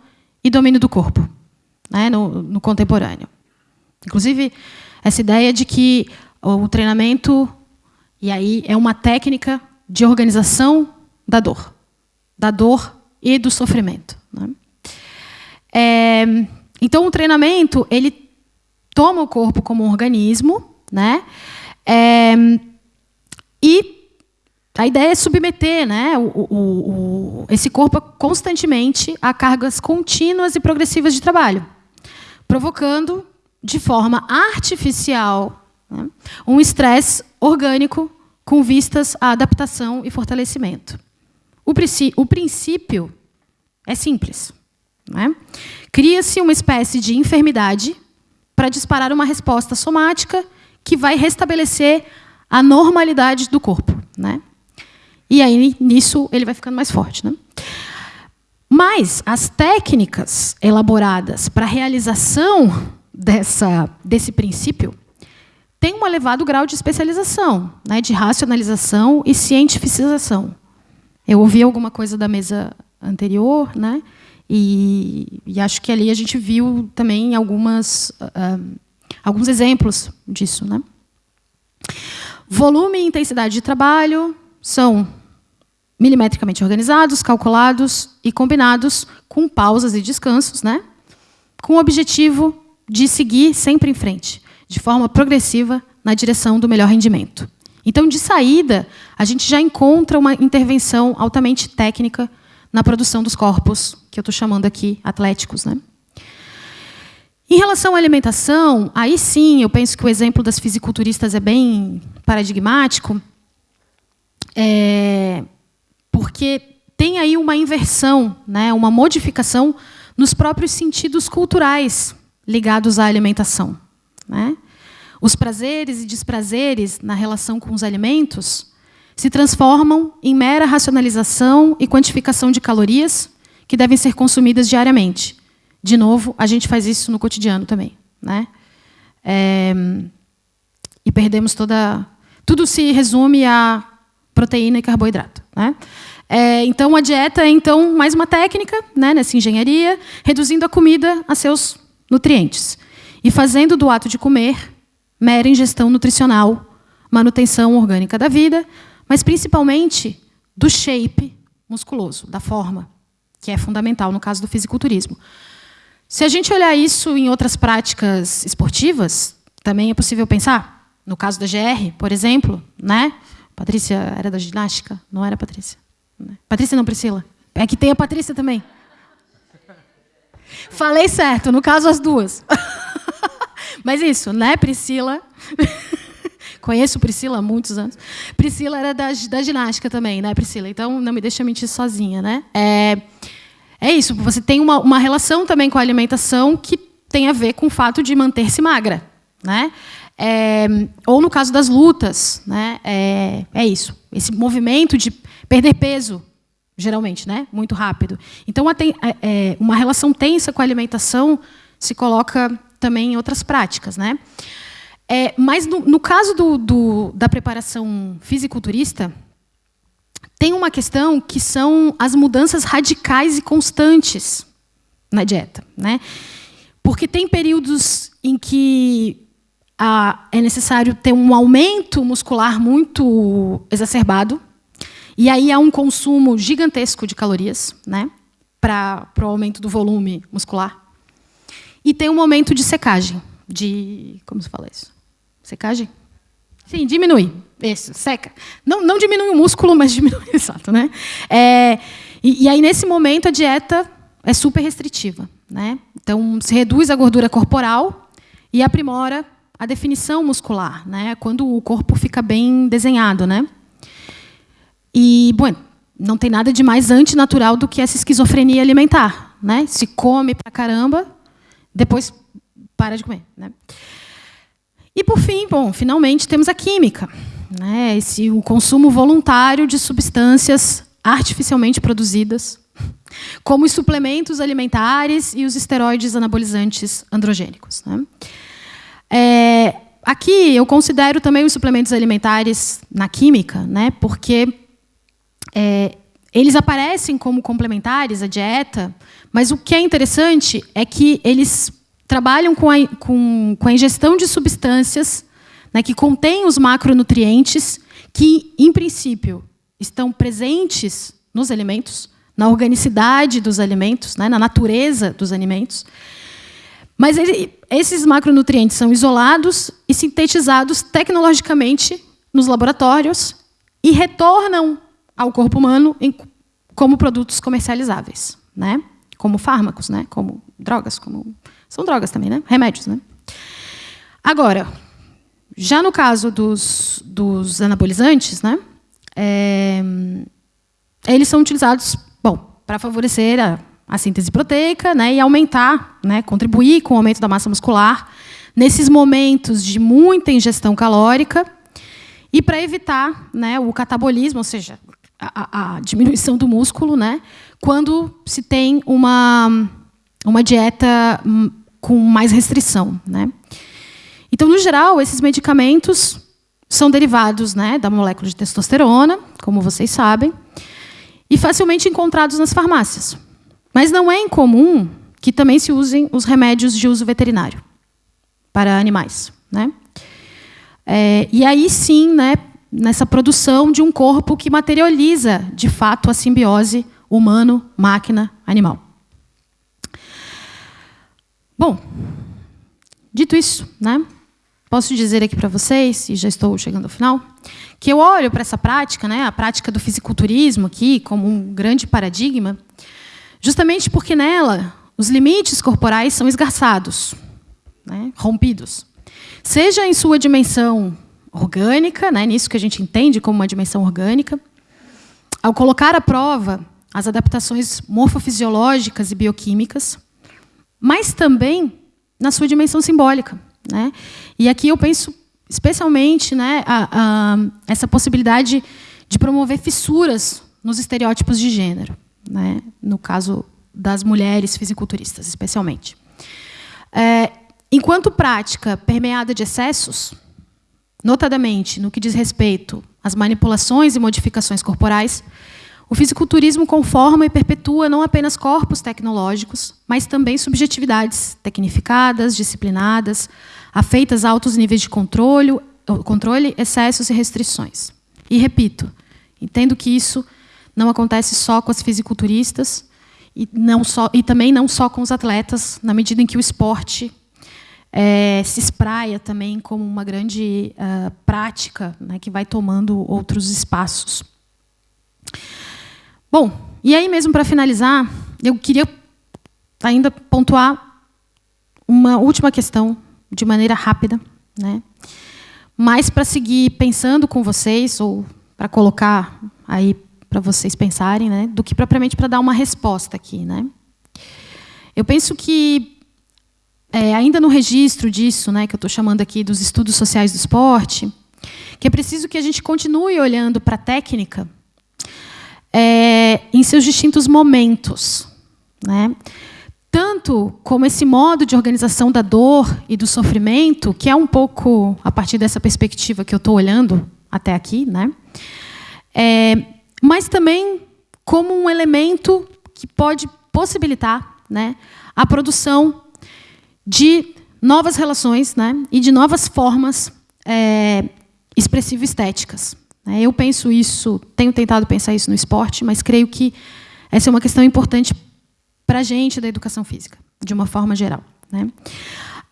Speaker 2: e domínio do corpo né? no, no contemporâneo. Inclusive, essa ideia de que o treinamento, e aí é uma técnica de organização da dor, da dor e do sofrimento. Né? É, então, o treinamento ele toma o corpo como um organismo, né? É, e a ideia é submeter né, o, o, o, esse corpo constantemente a cargas contínuas e progressivas de trabalho, provocando de forma artificial né, um estresse orgânico com vistas à adaptação e fortalecimento. O, o princípio é simples. Né? Cria-se uma espécie de enfermidade para disparar uma resposta somática que vai restabelecer a normalidade do corpo. Né? E aí, nisso, ele vai ficando mais forte. Né? Mas as técnicas elaboradas para a realização dessa, desse princípio têm um elevado grau de especialização, né, de racionalização e cientificização. Eu ouvi alguma coisa da mesa anterior, né, e, e acho que ali a gente viu também algumas, uh, alguns exemplos disso. Né. Volume e intensidade de trabalho são milimetricamente organizados, calculados e combinados com pausas e descansos, né? com o objetivo de seguir sempre em frente, de forma progressiva, na direção do melhor rendimento. Então, de saída, a gente já encontra uma intervenção altamente técnica na produção dos corpos, que eu estou chamando aqui atléticos. Né? Em relação à alimentação, aí sim, eu penso que o exemplo das fisiculturistas é bem paradigmático. É, porque tem aí uma inversão, né, uma modificação nos próprios sentidos culturais ligados à alimentação. Né? Os prazeres e desprazeres na relação com os alimentos se transformam em mera racionalização e quantificação de calorias que devem ser consumidas diariamente. De novo, a gente faz isso no cotidiano também. Né? É, e perdemos toda... Tudo se resume a proteína e carboidrato. Né? É, então, a dieta é então mais uma técnica né, nessa engenharia, reduzindo a comida a seus nutrientes e fazendo do ato de comer mera ingestão nutricional, manutenção orgânica da vida, mas principalmente do shape musculoso, da forma, que é fundamental no caso do fisiculturismo. Se a gente olhar isso em outras práticas esportivas, também é possível pensar. No caso da GR, por exemplo, né? Patrícia era da ginástica? Não era Patrícia? Né? Patrícia não, Priscila. É que tem a Patrícia também. Falei certo, no caso as duas. Mas isso, né, Priscila? Conheço Priscila há muitos anos. Priscila era da, da ginástica também, né, Priscila? Então não me deixa mentir sozinha, né? É, é isso, você tem uma, uma relação também com a alimentação que tem a ver com o fato de manter-se magra, né? É, ou no caso das lutas, né, é, é, isso. Esse movimento de perder peso, geralmente, né, muito rápido. Então, é, é, uma relação tensa com a alimentação se coloca também em outras práticas. Né? É, mas, no, no caso do, do, da preparação fisiculturista, tem uma questão que são as mudanças radicais e constantes na dieta. Né? Porque tem períodos em que é necessário ter um aumento muscular muito exacerbado, e aí há um consumo gigantesco de calorias né, para o aumento do volume muscular. E tem um momento de secagem, de... como se fala isso? Secagem? Sim, diminui. Isso, seca. Não, não diminui o músculo, mas diminui, exato. Né? É, e, e aí, nesse momento, a dieta é super restritiva. Né? Então, se reduz a gordura corporal e aprimora a definição muscular, né? quando o corpo fica bem desenhado. Né? E, bom, não tem nada de mais antinatural do que essa esquizofrenia alimentar. Né? Se come pra caramba, depois para de comer. Né? E, por fim, bom, finalmente temos a química. Né? Esse, o consumo voluntário de substâncias artificialmente produzidas, como os suplementos alimentares e os esteroides anabolizantes androgênicos. Né? É, aqui eu considero também os suplementos alimentares na química, né, porque é, eles aparecem como complementares à dieta, mas o que é interessante é que eles trabalham com a, com, com a ingestão de substâncias né, que contêm os macronutrientes que, em princípio, estão presentes nos alimentos, na organicidade dos alimentos, né, na natureza dos alimentos, mas ele, esses macronutrientes são isolados e sintetizados tecnologicamente nos laboratórios e retornam ao corpo humano em, como produtos comercializáveis, né? como fármacos, né? como drogas, como são drogas também, né? remédios. Né? Agora, já no caso dos, dos anabolizantes, né? É, eles são utilizados bom, para favorecer a a síntese proteica né, e aumentar, né, contribuir com o aumento da massa muscular nesses momentos de muita ingestão calórica e para evitar né, o catabolismo, ou seja, a, a, diminuição do músculo, né, quando se tem uma, uma dieta hum, com mais restrição. Né. Então, no geral, esses medicamentos são derivados né, da molécula de testosterona, como vocês sabem, e facilmente encontrados nas farmácias. Mas não é incomum que também se usem os remédios de uso veterinário para animais. Né? É, e aí sim, né, nessa produção de um corpo que materializa, de fato, a simbiose humano-máquina-animal. Bom, dito isso, né, posso dizer aqui para vocês, e já estou chegando ao final, que eu olho para essa prática, né, a prática do fisiculturismo aqui, como um grande paradigma, justamente porque nela os limites corporais são esgarçados, né, rompidos. Seja em sua dimensão orgânica, né, nisso que a gente entende como uma dimensão orgânica, ao colocar à prova as adaptações morfofisiológicas e bioquímicas, mas também na sua dimensão simbólica. Né? E aqui eu penso especialmente né, a, a, essa possibilidade de promover fissuras nos estereótipos de gênero, né? no caso das mulheres fisiculturistas, especialmente. É, enquanto prática permeada de excessos, notadamente no que diz respeito às manipulações e modificações corporais, o fisiculturismo conforma e perpetua não apenas corpos tecnológicos, mas também subjetividades tecnificadas, disciplinadas, afeitas a altos níveis de controle, controle, excessos e restrições. E repito, entendo que isso não acontece só com as fisiculturistas e, não só, e também não só com os atletas, na medida em que o esporte é, se espraia também como uma grande uh, prática né, que vai tomando outros espaços. Bom, e aí mesmo para finalizar, eu queria ainda pontuar uma última questão de maneira rápida, né? Mas para seguir pensando com vocês ou para colocar aí para vocês pensarem, né, do que propriamente para dar uma resposta aqui, né? Eu penso que é, ainda no registro disso, né, que eu estou chamando aqui dos estudos sociais do esporte, que é preciso que a gente continue olhando para a técnica é, em seus distintos momentos, né? tanto como esse modo de organização da dor e do sofrimento, que é um pouco a partir dessa perspectiva que eu estou olhando até aqui, né? É, mas também como um elemento que pode possibilitar né, a produção de novas relações né, e de novas formas é, expressivo-estéticas. Né? Eu penso isso, tenho tentado pensar isso no esporte, mas creio que essa é uma questão importante para a gente da educação física, de uma forma geral. Né?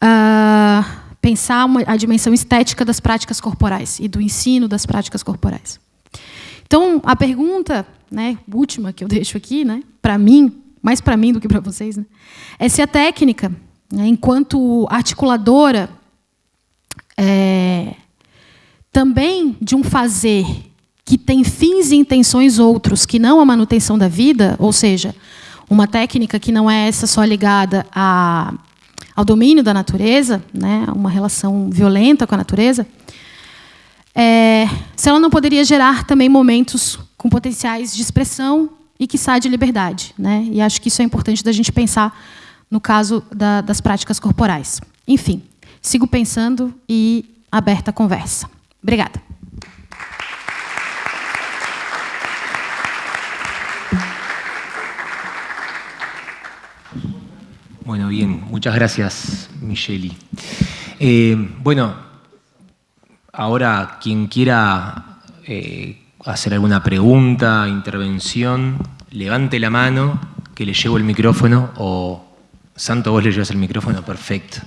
Speaker 2: Uh, pensar uma, a dimensão estética das práticas corporais e do ensino das práticas corporais. Então, a pergunta né, última que eu deixo aqui, né, para mim, mais para mim do que para vocês, né, é se a técnica, né, enquanto articuladora, é, também de um fazer que tem fins e intenções outros que não a manutenção da vida, ou seja, uma técnica que não é essa só ligada a, ao domínio da natureza, né, uma relação violenta com a natureza, é, se ela não poderia gerar também momentos com potenciais de expressão e, quiçá, de liberdade. Né? E acho que isso é importante da gente pensar no caso da, das práticas corporais. Enfim, sigo pensando e aberta a conversa. Obrigada.
Speaker 1: Bueno, bien, muchas gracias, Micheli. Eh, bueno, ahora quien quiera eh, hacer alguna pregunta, intervención, levante la mano, que le llevo el micrófono, o Santo, vos le llevas el micrófono, perfecto.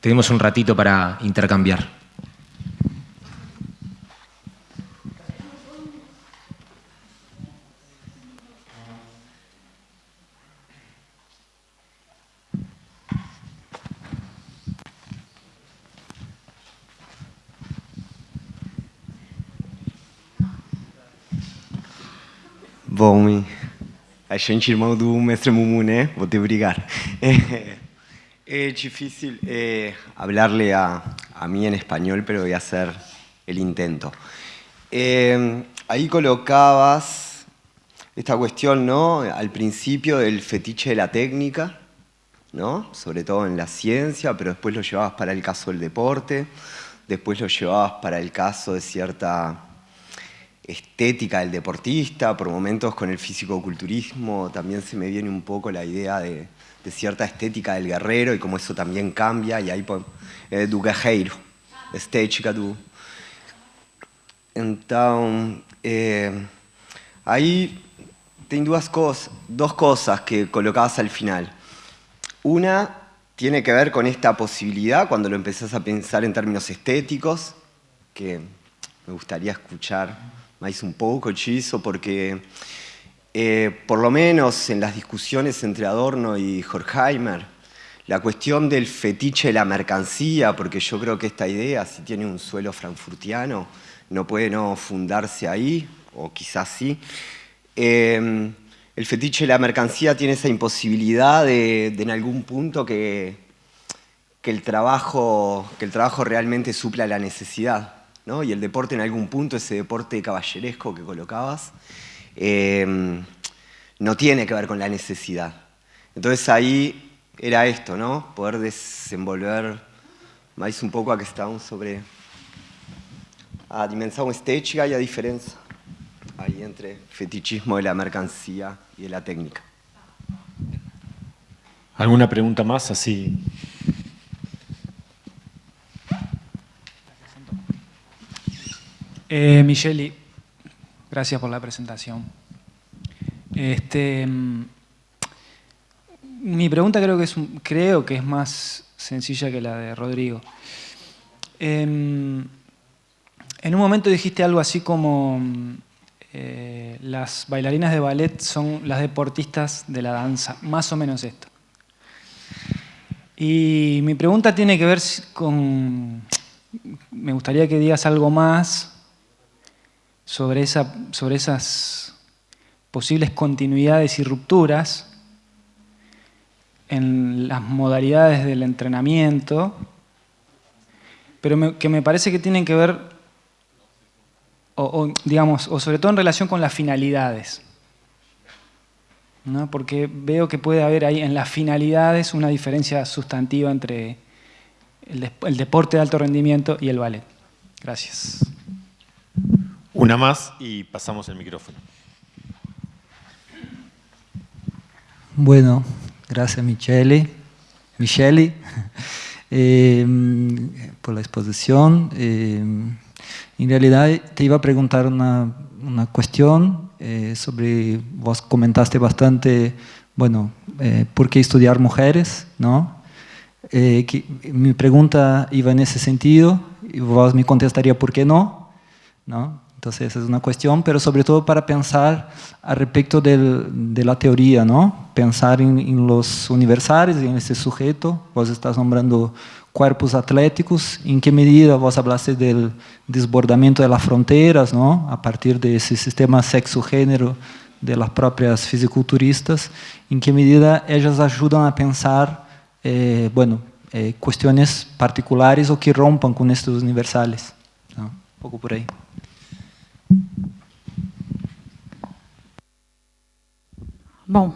Speaker 1: Tenemos un ratito para intercambiar.
Speaker 3: Bom, a gente irmão do mestre Mumu, né? Vou te obrigar. É, Es difícil eh, hablarle a, a, mí en español, pero voy a hacer el intento. Eh, ahí colocabas esta cuestión, ¿no? Al principio del fetiche de la técnica, ¿no? Sobre todo en la ciencia, pero después lo llevabas para el caso del deporte, después lo llevabas para el caso de cierta estética del deportista, por momentos con el físico-culturismo también se me viene un poco la idea de, cierta estética del guerrero y cómo eso también cambia, y aí é do guerreiro, estética do... Então, cosas, dos cosas que colocabas al final. Una tiene que ver con esta posibilidad, cuando lo empezás a pensar en términos estéticos, que me gustaría escuchar más un poco, Chizo, porque eh, por lo menos en las discusiones entre Adorno y Horkheimer, la cuestión del fetiche de la mercancía, porque yo creo que esta idea, si tiene un suelo frankfurtiano, no puede no fundarse ahí, o quizás sí. Eh, el fetiche de la mercancía tiene esa imposibilidad de, de en algún punto que, que, el trabajo, que el trabajo realmente supla la necesidad. ¿No? Y el deporte en algún punto, ese deporte caballeresco que colocabas, eh, no tiene que ver con la necesidad. Entonces ahí era esto, ¿no? Poder desenvolver más un poco a que estábamos sobre a dimensão estética y a diferencia ahí entre fetichismo de la mercancía y de la técnica.
Speaker 4: ¿Alguna pregunta más así?
Speaker 5: Eh, Micheli, gracias por la presentación. Este, mm, mi pregunta creo que, es, creo que es más sencilla que la de Rodrigo. Em, en un momento dijiste algo así como eh, las bailarinas de ballet son las deportistas de la danza, más o menos esto. Y mi pregunta tiene que ver con... Me gustaría que digas algo más sobre, sobre esas posibles continuidades y rupturas en las modalidades del entrenamiento, pero que me parece que tienen que ver o, digamos, o sobre todo en relación con las finalidades. ¿no? Porque veo que puede haber ahí en las finalidades una diferencia sustantiva entre el deporte de alto rendimiento y el ballet. Gracias.
Speaker 4: Una más y pasamos el micrófono.
Speaker 6: Bueno, gracias Michele, Michele eh, por la exposición. Eh, en realidad te iba a preguntar una, una cuestión eh, sobre, vos comentaste bastante, bueno, eh, ¿por qué estudiar mujeres? ¿no? Eh, que, mi pregunta iba en ese sentido y vos me contestaría por qué no, ¿no? Entonces esa es una cuestión, pero sobre todo para pensar del, de la teoría, ¿no? Pensar en, en los universales, en ese sujeto, vos estás nombrando cuerpos atléticos, em que medida vos hablaste del desbordamento de las fronteras, ¿no? a partir de ese sistema sexo-género de las propias fisiculturistas, em que medida ellas ayudan a pensar eh, bueno, eh, cuestiones particulares o que rompan con estos universales. Un pouco por aí.
Speaker 2: Bom,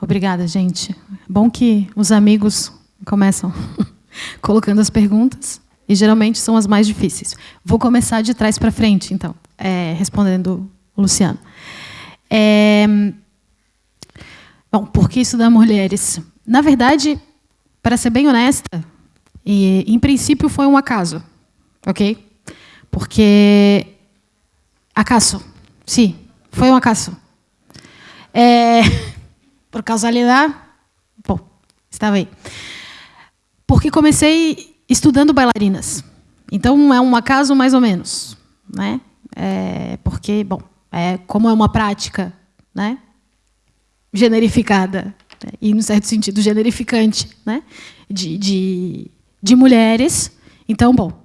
Speaker 2: obrigada, gente. Bom que os amigos começam colocando as perguntas, e geralmente são as mais difíceis. Vou começar de trás para frente, então, é, respondendo o Luciano. É, bom, por que estudar mulheres? Na verdade, para ser bem honesta, e, em princípio foi um acaso, ok? Porque acaso, sim, foi um acaso. É, por causalidade, bom, estava aí. Porque comecei estudando bailarinas. Então, é um acaso mais ou menos. Né? É, porque, bom, é, como é uma prática né, generificada, né, e, no certo sentido, generificante, né, de, de, de mulheres, então, bom,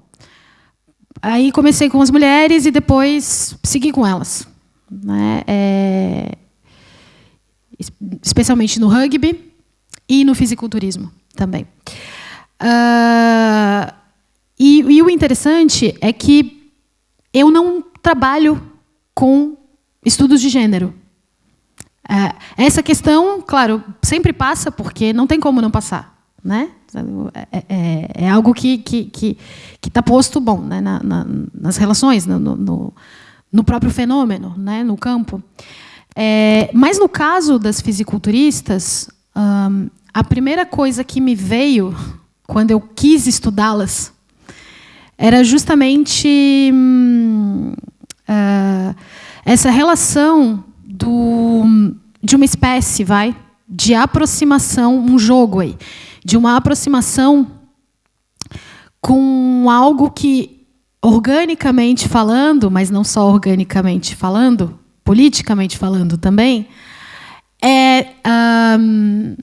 Speaker 2: aí comecei com as mulheres e depois segui com elas. Né, é, especialmente no rugby e no fisiculturismo. também. Uh, e, e o interessante é que eu não trabalho com estudos de gênero. Uh, essa questão, claro, sempre passa, porque não tem como não passar. Né? É, é, é algo que está que, que, tá posto bom né? Na, na, nas relações, no, no, no, próprio fenômeno, né? no campo. É, mas no caso das fisiculturistas, hum, a primeira coisa que me veio quando eu quis estudá-las era justamente hum, uh, essa relação do, de uma espécie, vai, de aproximação, um jogo aí, de uma aproximação com algo que, organicamente falando, mas não só organicamente falando, politicamente falando também, é um,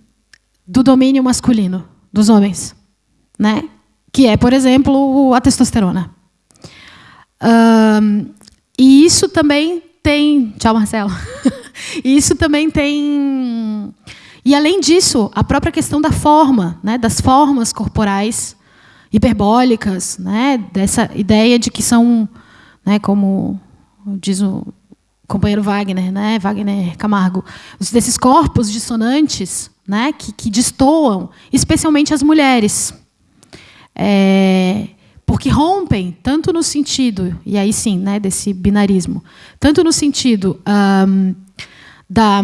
Speaker 2: do domínio masculino dos homens, né? que é, por exemplo, a testosterona. Um, e isso também tem. Tchau, Marcelo. isso também tem. E além disso, a própria questão da forma, né, das formas corporais hiperbólicas, né, dessa ideia de que são, né, como diz o companheiro Wagner, né, Wagner Camargo, desses corpos dissonantes, né, que, que destoam, especialmente as mulheres. É, porque rompem tanto no sentido, e aí sim, né, desse binarismo, tanto no sentido da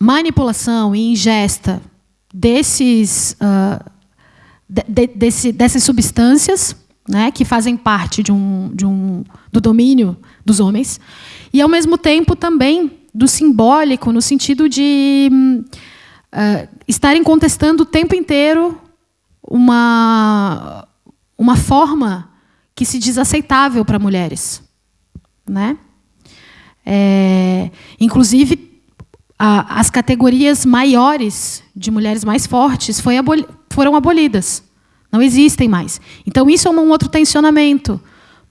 Speaker 2: manipulação e ingesta desses, uh, de, de, desse, dessas substâncias né, que fazem parte de um, de um, do domínio dos homens, e, ao mesmo tempo, também do simbólico, no sentido de uh, estarem contestando o tempo inteiro uma, uma forma que se diz aceitável para mulheres. Né? É, inclusive, as categorias maiores de mulheres mais fortes aboli foram abolidas. Não existem mais. Então, isso é um outro tensionamento,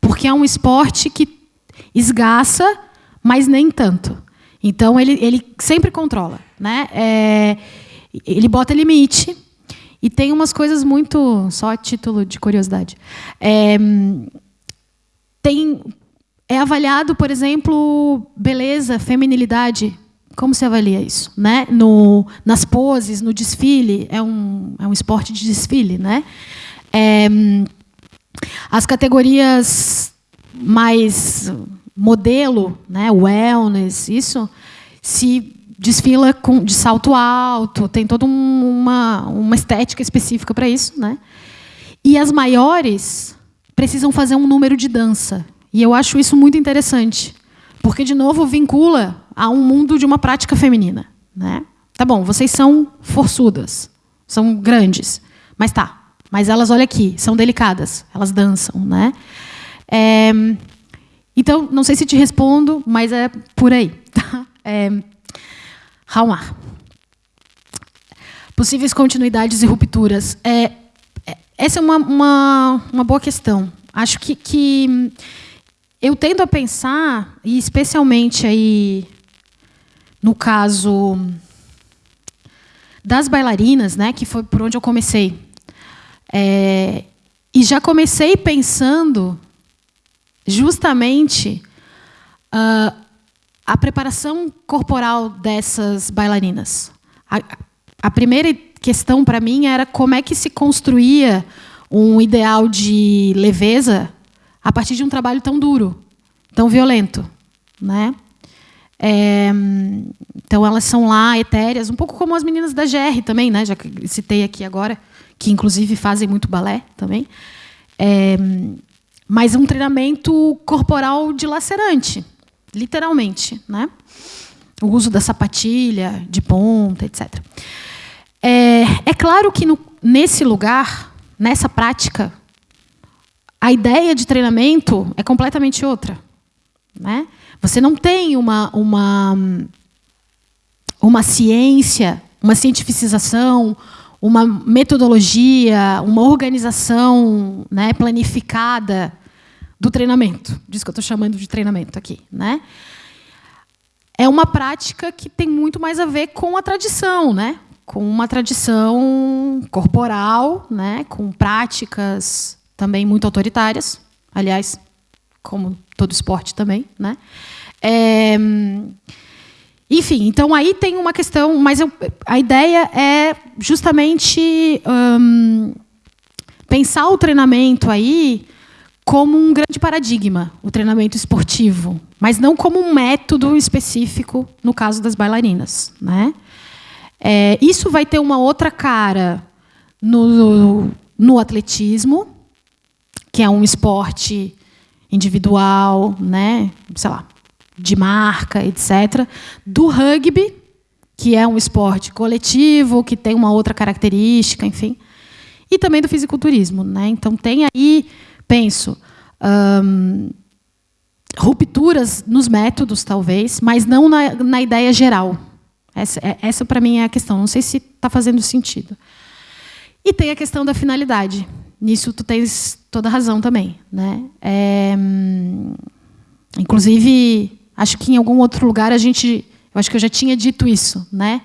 Speaker 2: porque é um esporte que esgaça, mas nem tanto. Então, ele, ele sempre controla. Né? É, ele bota limite, e tem umas coisas muito. Só a título de curiosidade. É, tem, é avaliado, por exemplo, beleza, feminilidade. Como se avalia isso? Né? No, nas poses, no desfile. É um, é um esporte de desfile. Né? É, as categorias mais modelo, né, wellness, isso, se desfila com, de salto alto, tem toda uma, uma estética específica para isso. Né? E as maiores precisam fazer um número de dança. E eu acho isso muito interessante, porque, de novo, vincula a um mundo de uma prática feminina. Né? Tá bom, vocês são forçudas, são grandes, mas tá. Mas elas, olha aqui, são delicadas, elas dançam. Né? É, então, não sei se te respondo, mas é por aí. Tá? É. Possíveis continuidades e rupturas. É, é, essa é uma, uma, uma boa questão. Acho que, que eu tendo a pensar, e especialmente aí no caso das bailarinas, né, que foi por onde eu comecei, é, e já comecei pensando justamente uh, a preparação corporal dessas bailarinas. A, a primeira questão para mim era como é que se construía um ideal de leveza a partir de um trabalho tão duro, tão violento, né? É, então elas são lá etéreas, um pouco como as meninas da GR também, né? Já citei aqui agora, que inclusive fazem muito balé também. É, mas um treinamento corporal dilacerante, literalmente, né? O uso da sapatilha, de ponta, etc. É, é claro que no, nesse lugar, nessa prática, a ideia de treinamento é completamente outra. Né? Você não tem uma, uma, uma ciência, uma cientificização, uma metodologia, uma organização né, planificada do treinamento. Disso que eu estou chamando de treinamento aqui. Né? É uma prática que tem muito mais a ver com a tradição, né? com uma tradição corporal, né, com práticas também muito autoritárias, aliás, como todo esporte também, né? É, enfim, então aí tem uma questão, mas eu, a ideia é justamente hum, pensar o treinamento aí como um grande paradigma, o treinamento esportivo, mas não como um método específico no caso das bailarinas, né? É, isso vai ter uma outra cara no, no atletismo, que é um esporte individual, né? Sei lá, de marca, etc. Do rugby, que é um esporte coletivo, que tem uma outra característica, enfim. E também do fisiculturismo. Né? Então, tem aí, penso, hum, rupturas nos métodos, talvez, mas não na, na ideia geral. Essa, é, essa para mim, é a questão. Não sei se está fazendo sentido. E tem a questão da finalidade. Nisso tu tens toda razão também. Né? É, hum, inclusive, Acho que em algum outro lugar a gente, eu acho que eu já tinha dito isso, né?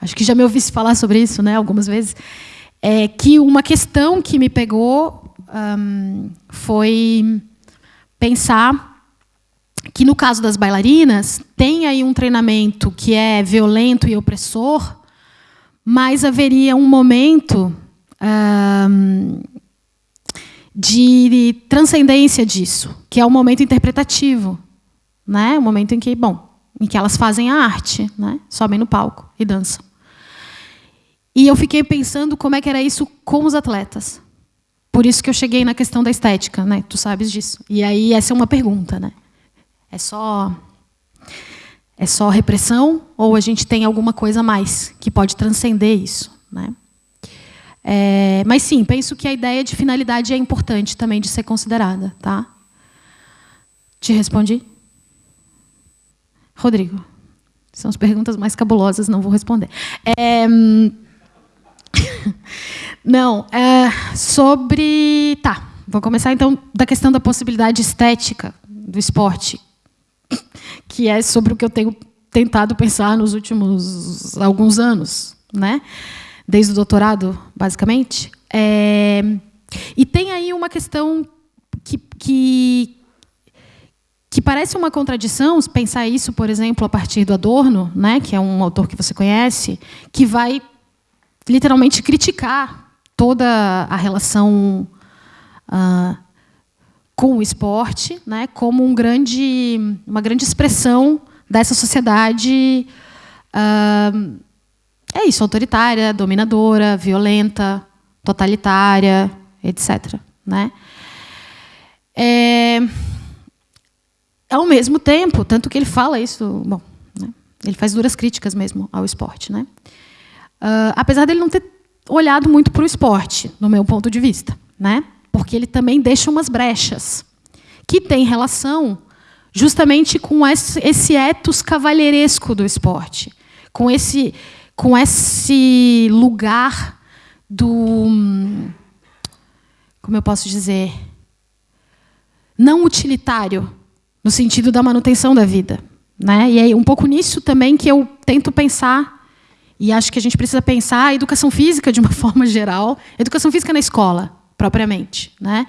Speaker 2: Acho que já me ouvisse falar sobre isso, né? Algumas vezes, é que uma questão que me pegou um, foi pensar que no caso das bailarinas tem aí um treinamento que é violento e opressor, mas haveria um momento um, de transcendência disso, que é o momento interpretativo né? O momento em que, bom, em que elas fazem a arte, né? Sobem no palco e dançam. E eu fiquei pensando como é que era isso com os atletas. Por isso que eu cheguei na questão da estética, né? Tu sabes disso. E aí essa é uma pergunta, né? É só é só repressão ou a gente tem alguma coisa a mais que pode transcender isso, né? É, mas sim, penso que a ideia de finalidade é importante também de ser considerada, tá? Te respondi? Rodrigo. São as perguntas mais cabulosas, não vou responder. É, não, é, sobre... Tá, vou começar então da questão da possibilidade estética do esporte, que é sobre o que eu tenho tentado pensar nos últimos alguns anos, né? Desde o doutorado, basicamente. É, e tem aí uma questão que, que, que parece uma contradição pensar isso, por exemplo, a partir do Adorno, né, que é um autor que você conhece, que vai literalmente criticar toda a relação uh, com o esporte, né, como um grande, uma grande expressão dessa sociedade uh, é isso, autoritária, dominadora, violenta, totalitária, etc. Né? É, ao mesmo tempo, tanto que ele fala isso, bom, né, ele faz duras críticas mesmo ao esporte, né? Uh, apesar dele não ter olhado muito para o esporte, no meu ponto de vista, né? Porque ele também deixa umas brechas que tem relação justamente com esse, esse etos cavalheiresco do esporte, com esse, com esse lugar do, como eu posso dizer, não utilitário no sentido da manutenção da vida. Né? E é um pouco nisso também que eu tento pensar, e acho que a gente precisa pensar a educação física de uma forma geral, educação física na escola, propriamente. Né?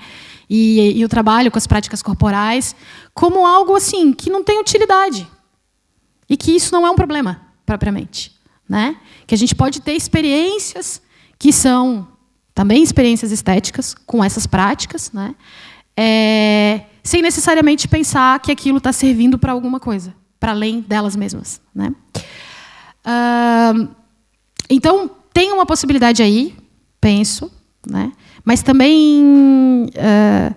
Speaker 2: E, e o trabalho com as práticas corporais, como algo assim que não tem utilidade. E que isso não é um problema, propriamente. Né? Que a gente pode ter experiências que são também experiências estéticas com essas práticas, né? É, sem necessariamente pensar que aquilo está servindo para alguma coisa, para além delas mesmas. Né? Uh, então, tem uma possibilidade aí, penso, né? mas também uh,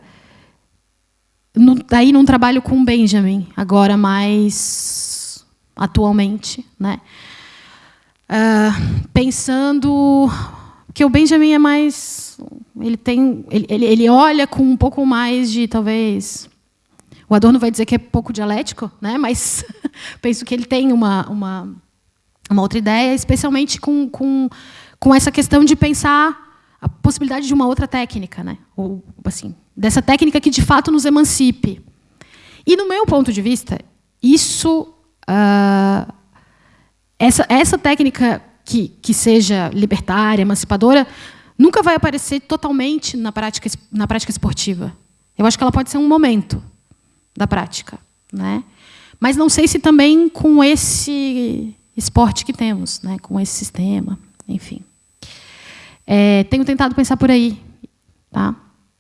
Speaker 2: no, aí num trabalho com Benjamin, agora mais atualmente, né? Uh, pensando que o Benjamin é mais ele tem, ele, ele olha com um pouco mais de, talvez, o Adorno vai dizer que é pouco dialético, né? mas penso que ele tem uma, uma, uma outra ideia, especialmente com, com, com essa questão de pensar a possibilidade de uma outra técnica, né? Ou, assim, dessa técnica que de fato nos emancipe. E no meu ponto de vista, isso, uh, essa, essa técnica que, que seja libertária, emancipadora, nunca vai aparecer totalmente na prática, na prática esportiva. Eu acho que ela pode ser um momento da prática. Né? Mas não sei se também com esse esporte que temos, né? com esse sistema, enfim. É, tenho tentado pensar por aí. Tá?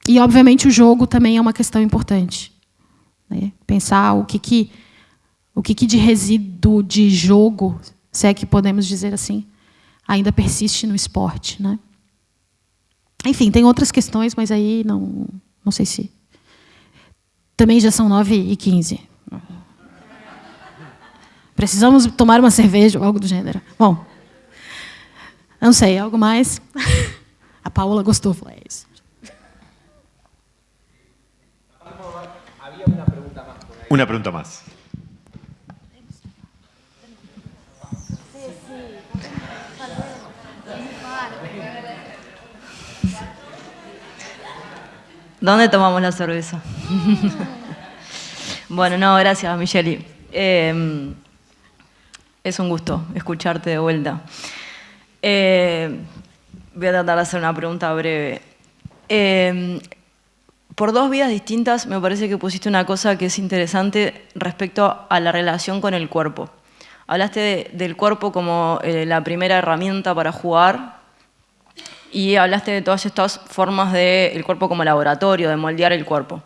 Speaker 2: E, obviamente, o jogo também é uma questão importante. Né? Pensar o que, que, o que, que de resíduo de jogo, se é que podemos dizer assim, ainda persiste no esporte. Né? Enfim, tem outras questões, mas aí não, não sei se... Também já são 9 e 15. Precisamos tomar uma cerveja ou algo do gênero. Bom, não sei, algo mais? A Paola gostou, falou, é isso.
Speaker 4: Una pregunta más.
Speaker 7: ¿Dónde tomamos la cerveza? bueno, no, gracias, Micheli. Eh, es un gusto escucharte de vuelta. Eh, voy a tratar de hacer una pregunta breve. Eh, por dos vías distintas me parece que pusiste una cosa que es interesante respecto a la relación con el cuerpo. Hablaste del cuerpo como la primera herramienta para jugar y hablaste de todas estas formas del cuerpo como laboratorio, de moldear el cuerpo.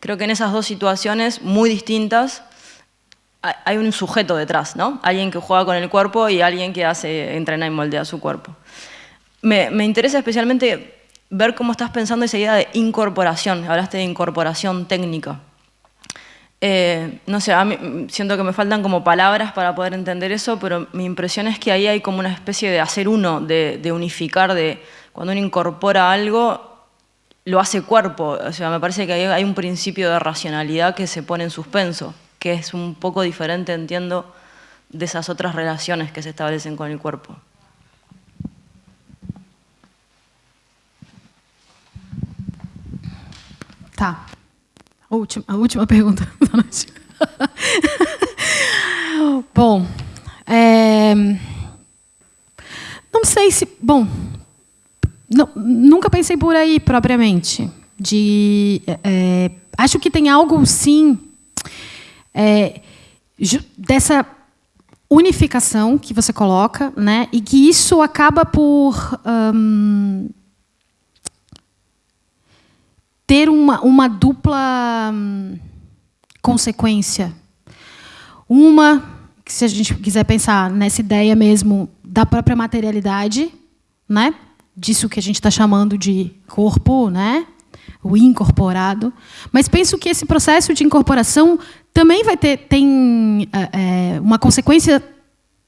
Speaker 7: Creo que en esas dos situaciones muy distintas hay un sujeto detrás, ¿no? Alguien que juega con el cuerpo y alguien que hace, entrena y moldea su cuerpo. Me, me interesa especialmente ver cómo estás pensando esa idea de incorporación. Hablaste de incorporación técnica. Eh, no sé, a mí, siento que me faltan como palabras para poder entender eso, pero mi impresión es que ahí hay como una especie de hacer uno, de, de unificar, de cuando uno incorpora algo, lo hace cuerpo. O sea, me parece que hay un principio de racionalidad que se pone en suspenso, que es un poco diferente, entiendo, de esas otras relaciones que se establecen con el cuerpo.
Speaker 2: Tá. A última, a última pergunta da noite. bom, é, não sei se... Bom, não, nunca pensei por aí propriamente. De, é, acho que tem algo, sim, é, dessa unificação que você coloca, né, e que isso acaba por hum, ter uma, uma dupla hum, consequência. Uma, que se a gente quiser pensar nessa ideia mesmo da própria materialidade, né? Disso que a gente está chamando de corpo, né? o incorporado. Mas penso que esse processo de incorporação também vai ter tem é, uma consequência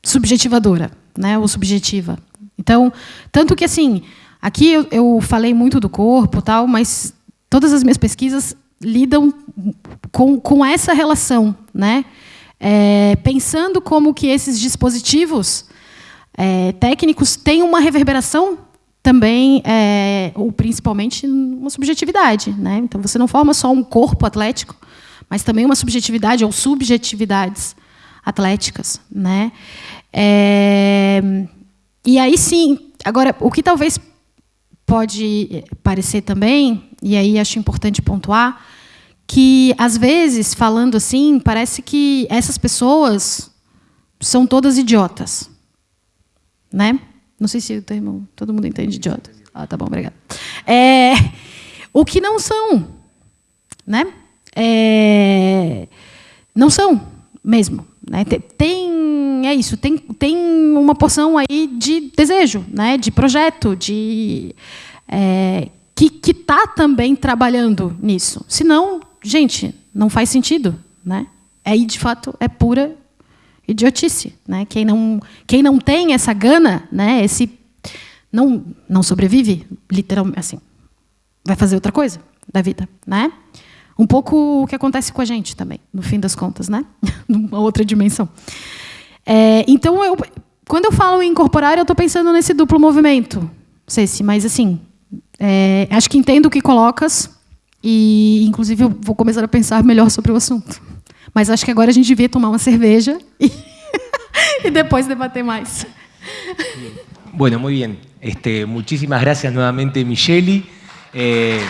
Speaker 2: subjetivadora, né? ou subjetiva. Então, tanto que assim, aqui eu, eu falei muito do corpo, tal, mas todas as minhas pesquisas lidam com, com essa relação, né? É, pensando como que esses dispositivos é, técnicos têm uma reverberação também, é, ou principalmente, uma subjetividade. Né? Então, você não forma só um corpo atlético, mas também uma subjetividade ou subjetividades atléticas. Né? É, e aí, sim, agora, o que talvez pode parecer também, e aí acho importante pontuar, que, às vezes, falando assim, parece que essas pessoas são todas idiotas. Né? Não sei se o termo todo mundo entende idiota. Ah, tá bom, obrigada. É, o que não são. Né? É, não são mesmo. Né? Tem, é isso, tem, tem uma porção aí de desejo, né? de projeto, de, é, que está também trabalhando nisso. Senão, gente, não faz sentido. Né? Aí, de fato, é pura idiotice. Né? Quem, não, quem não tem essa gana, né? esse não, não sobrevive, literalmente, assim, vai fazer outra coisa da vida. Né? Um pouco o que acontece com a gente também, no fim das contas, né? numa outra dimensão. É, então, eu, quando eu falo em incorporar, eu estou pensando nesse duplo movimento, Ceci, mas assim, é, acho que entendo o que colocas e, inclusive, eu vou começar a pensar melhor sobre o assunto. Mas acho que agora a gente devia tomar uma cerveja e, e depois debater mais.
Speaker 1: Bueno, muy bien. Este, muchísimas gracias nuevamente, Micheli. Eh...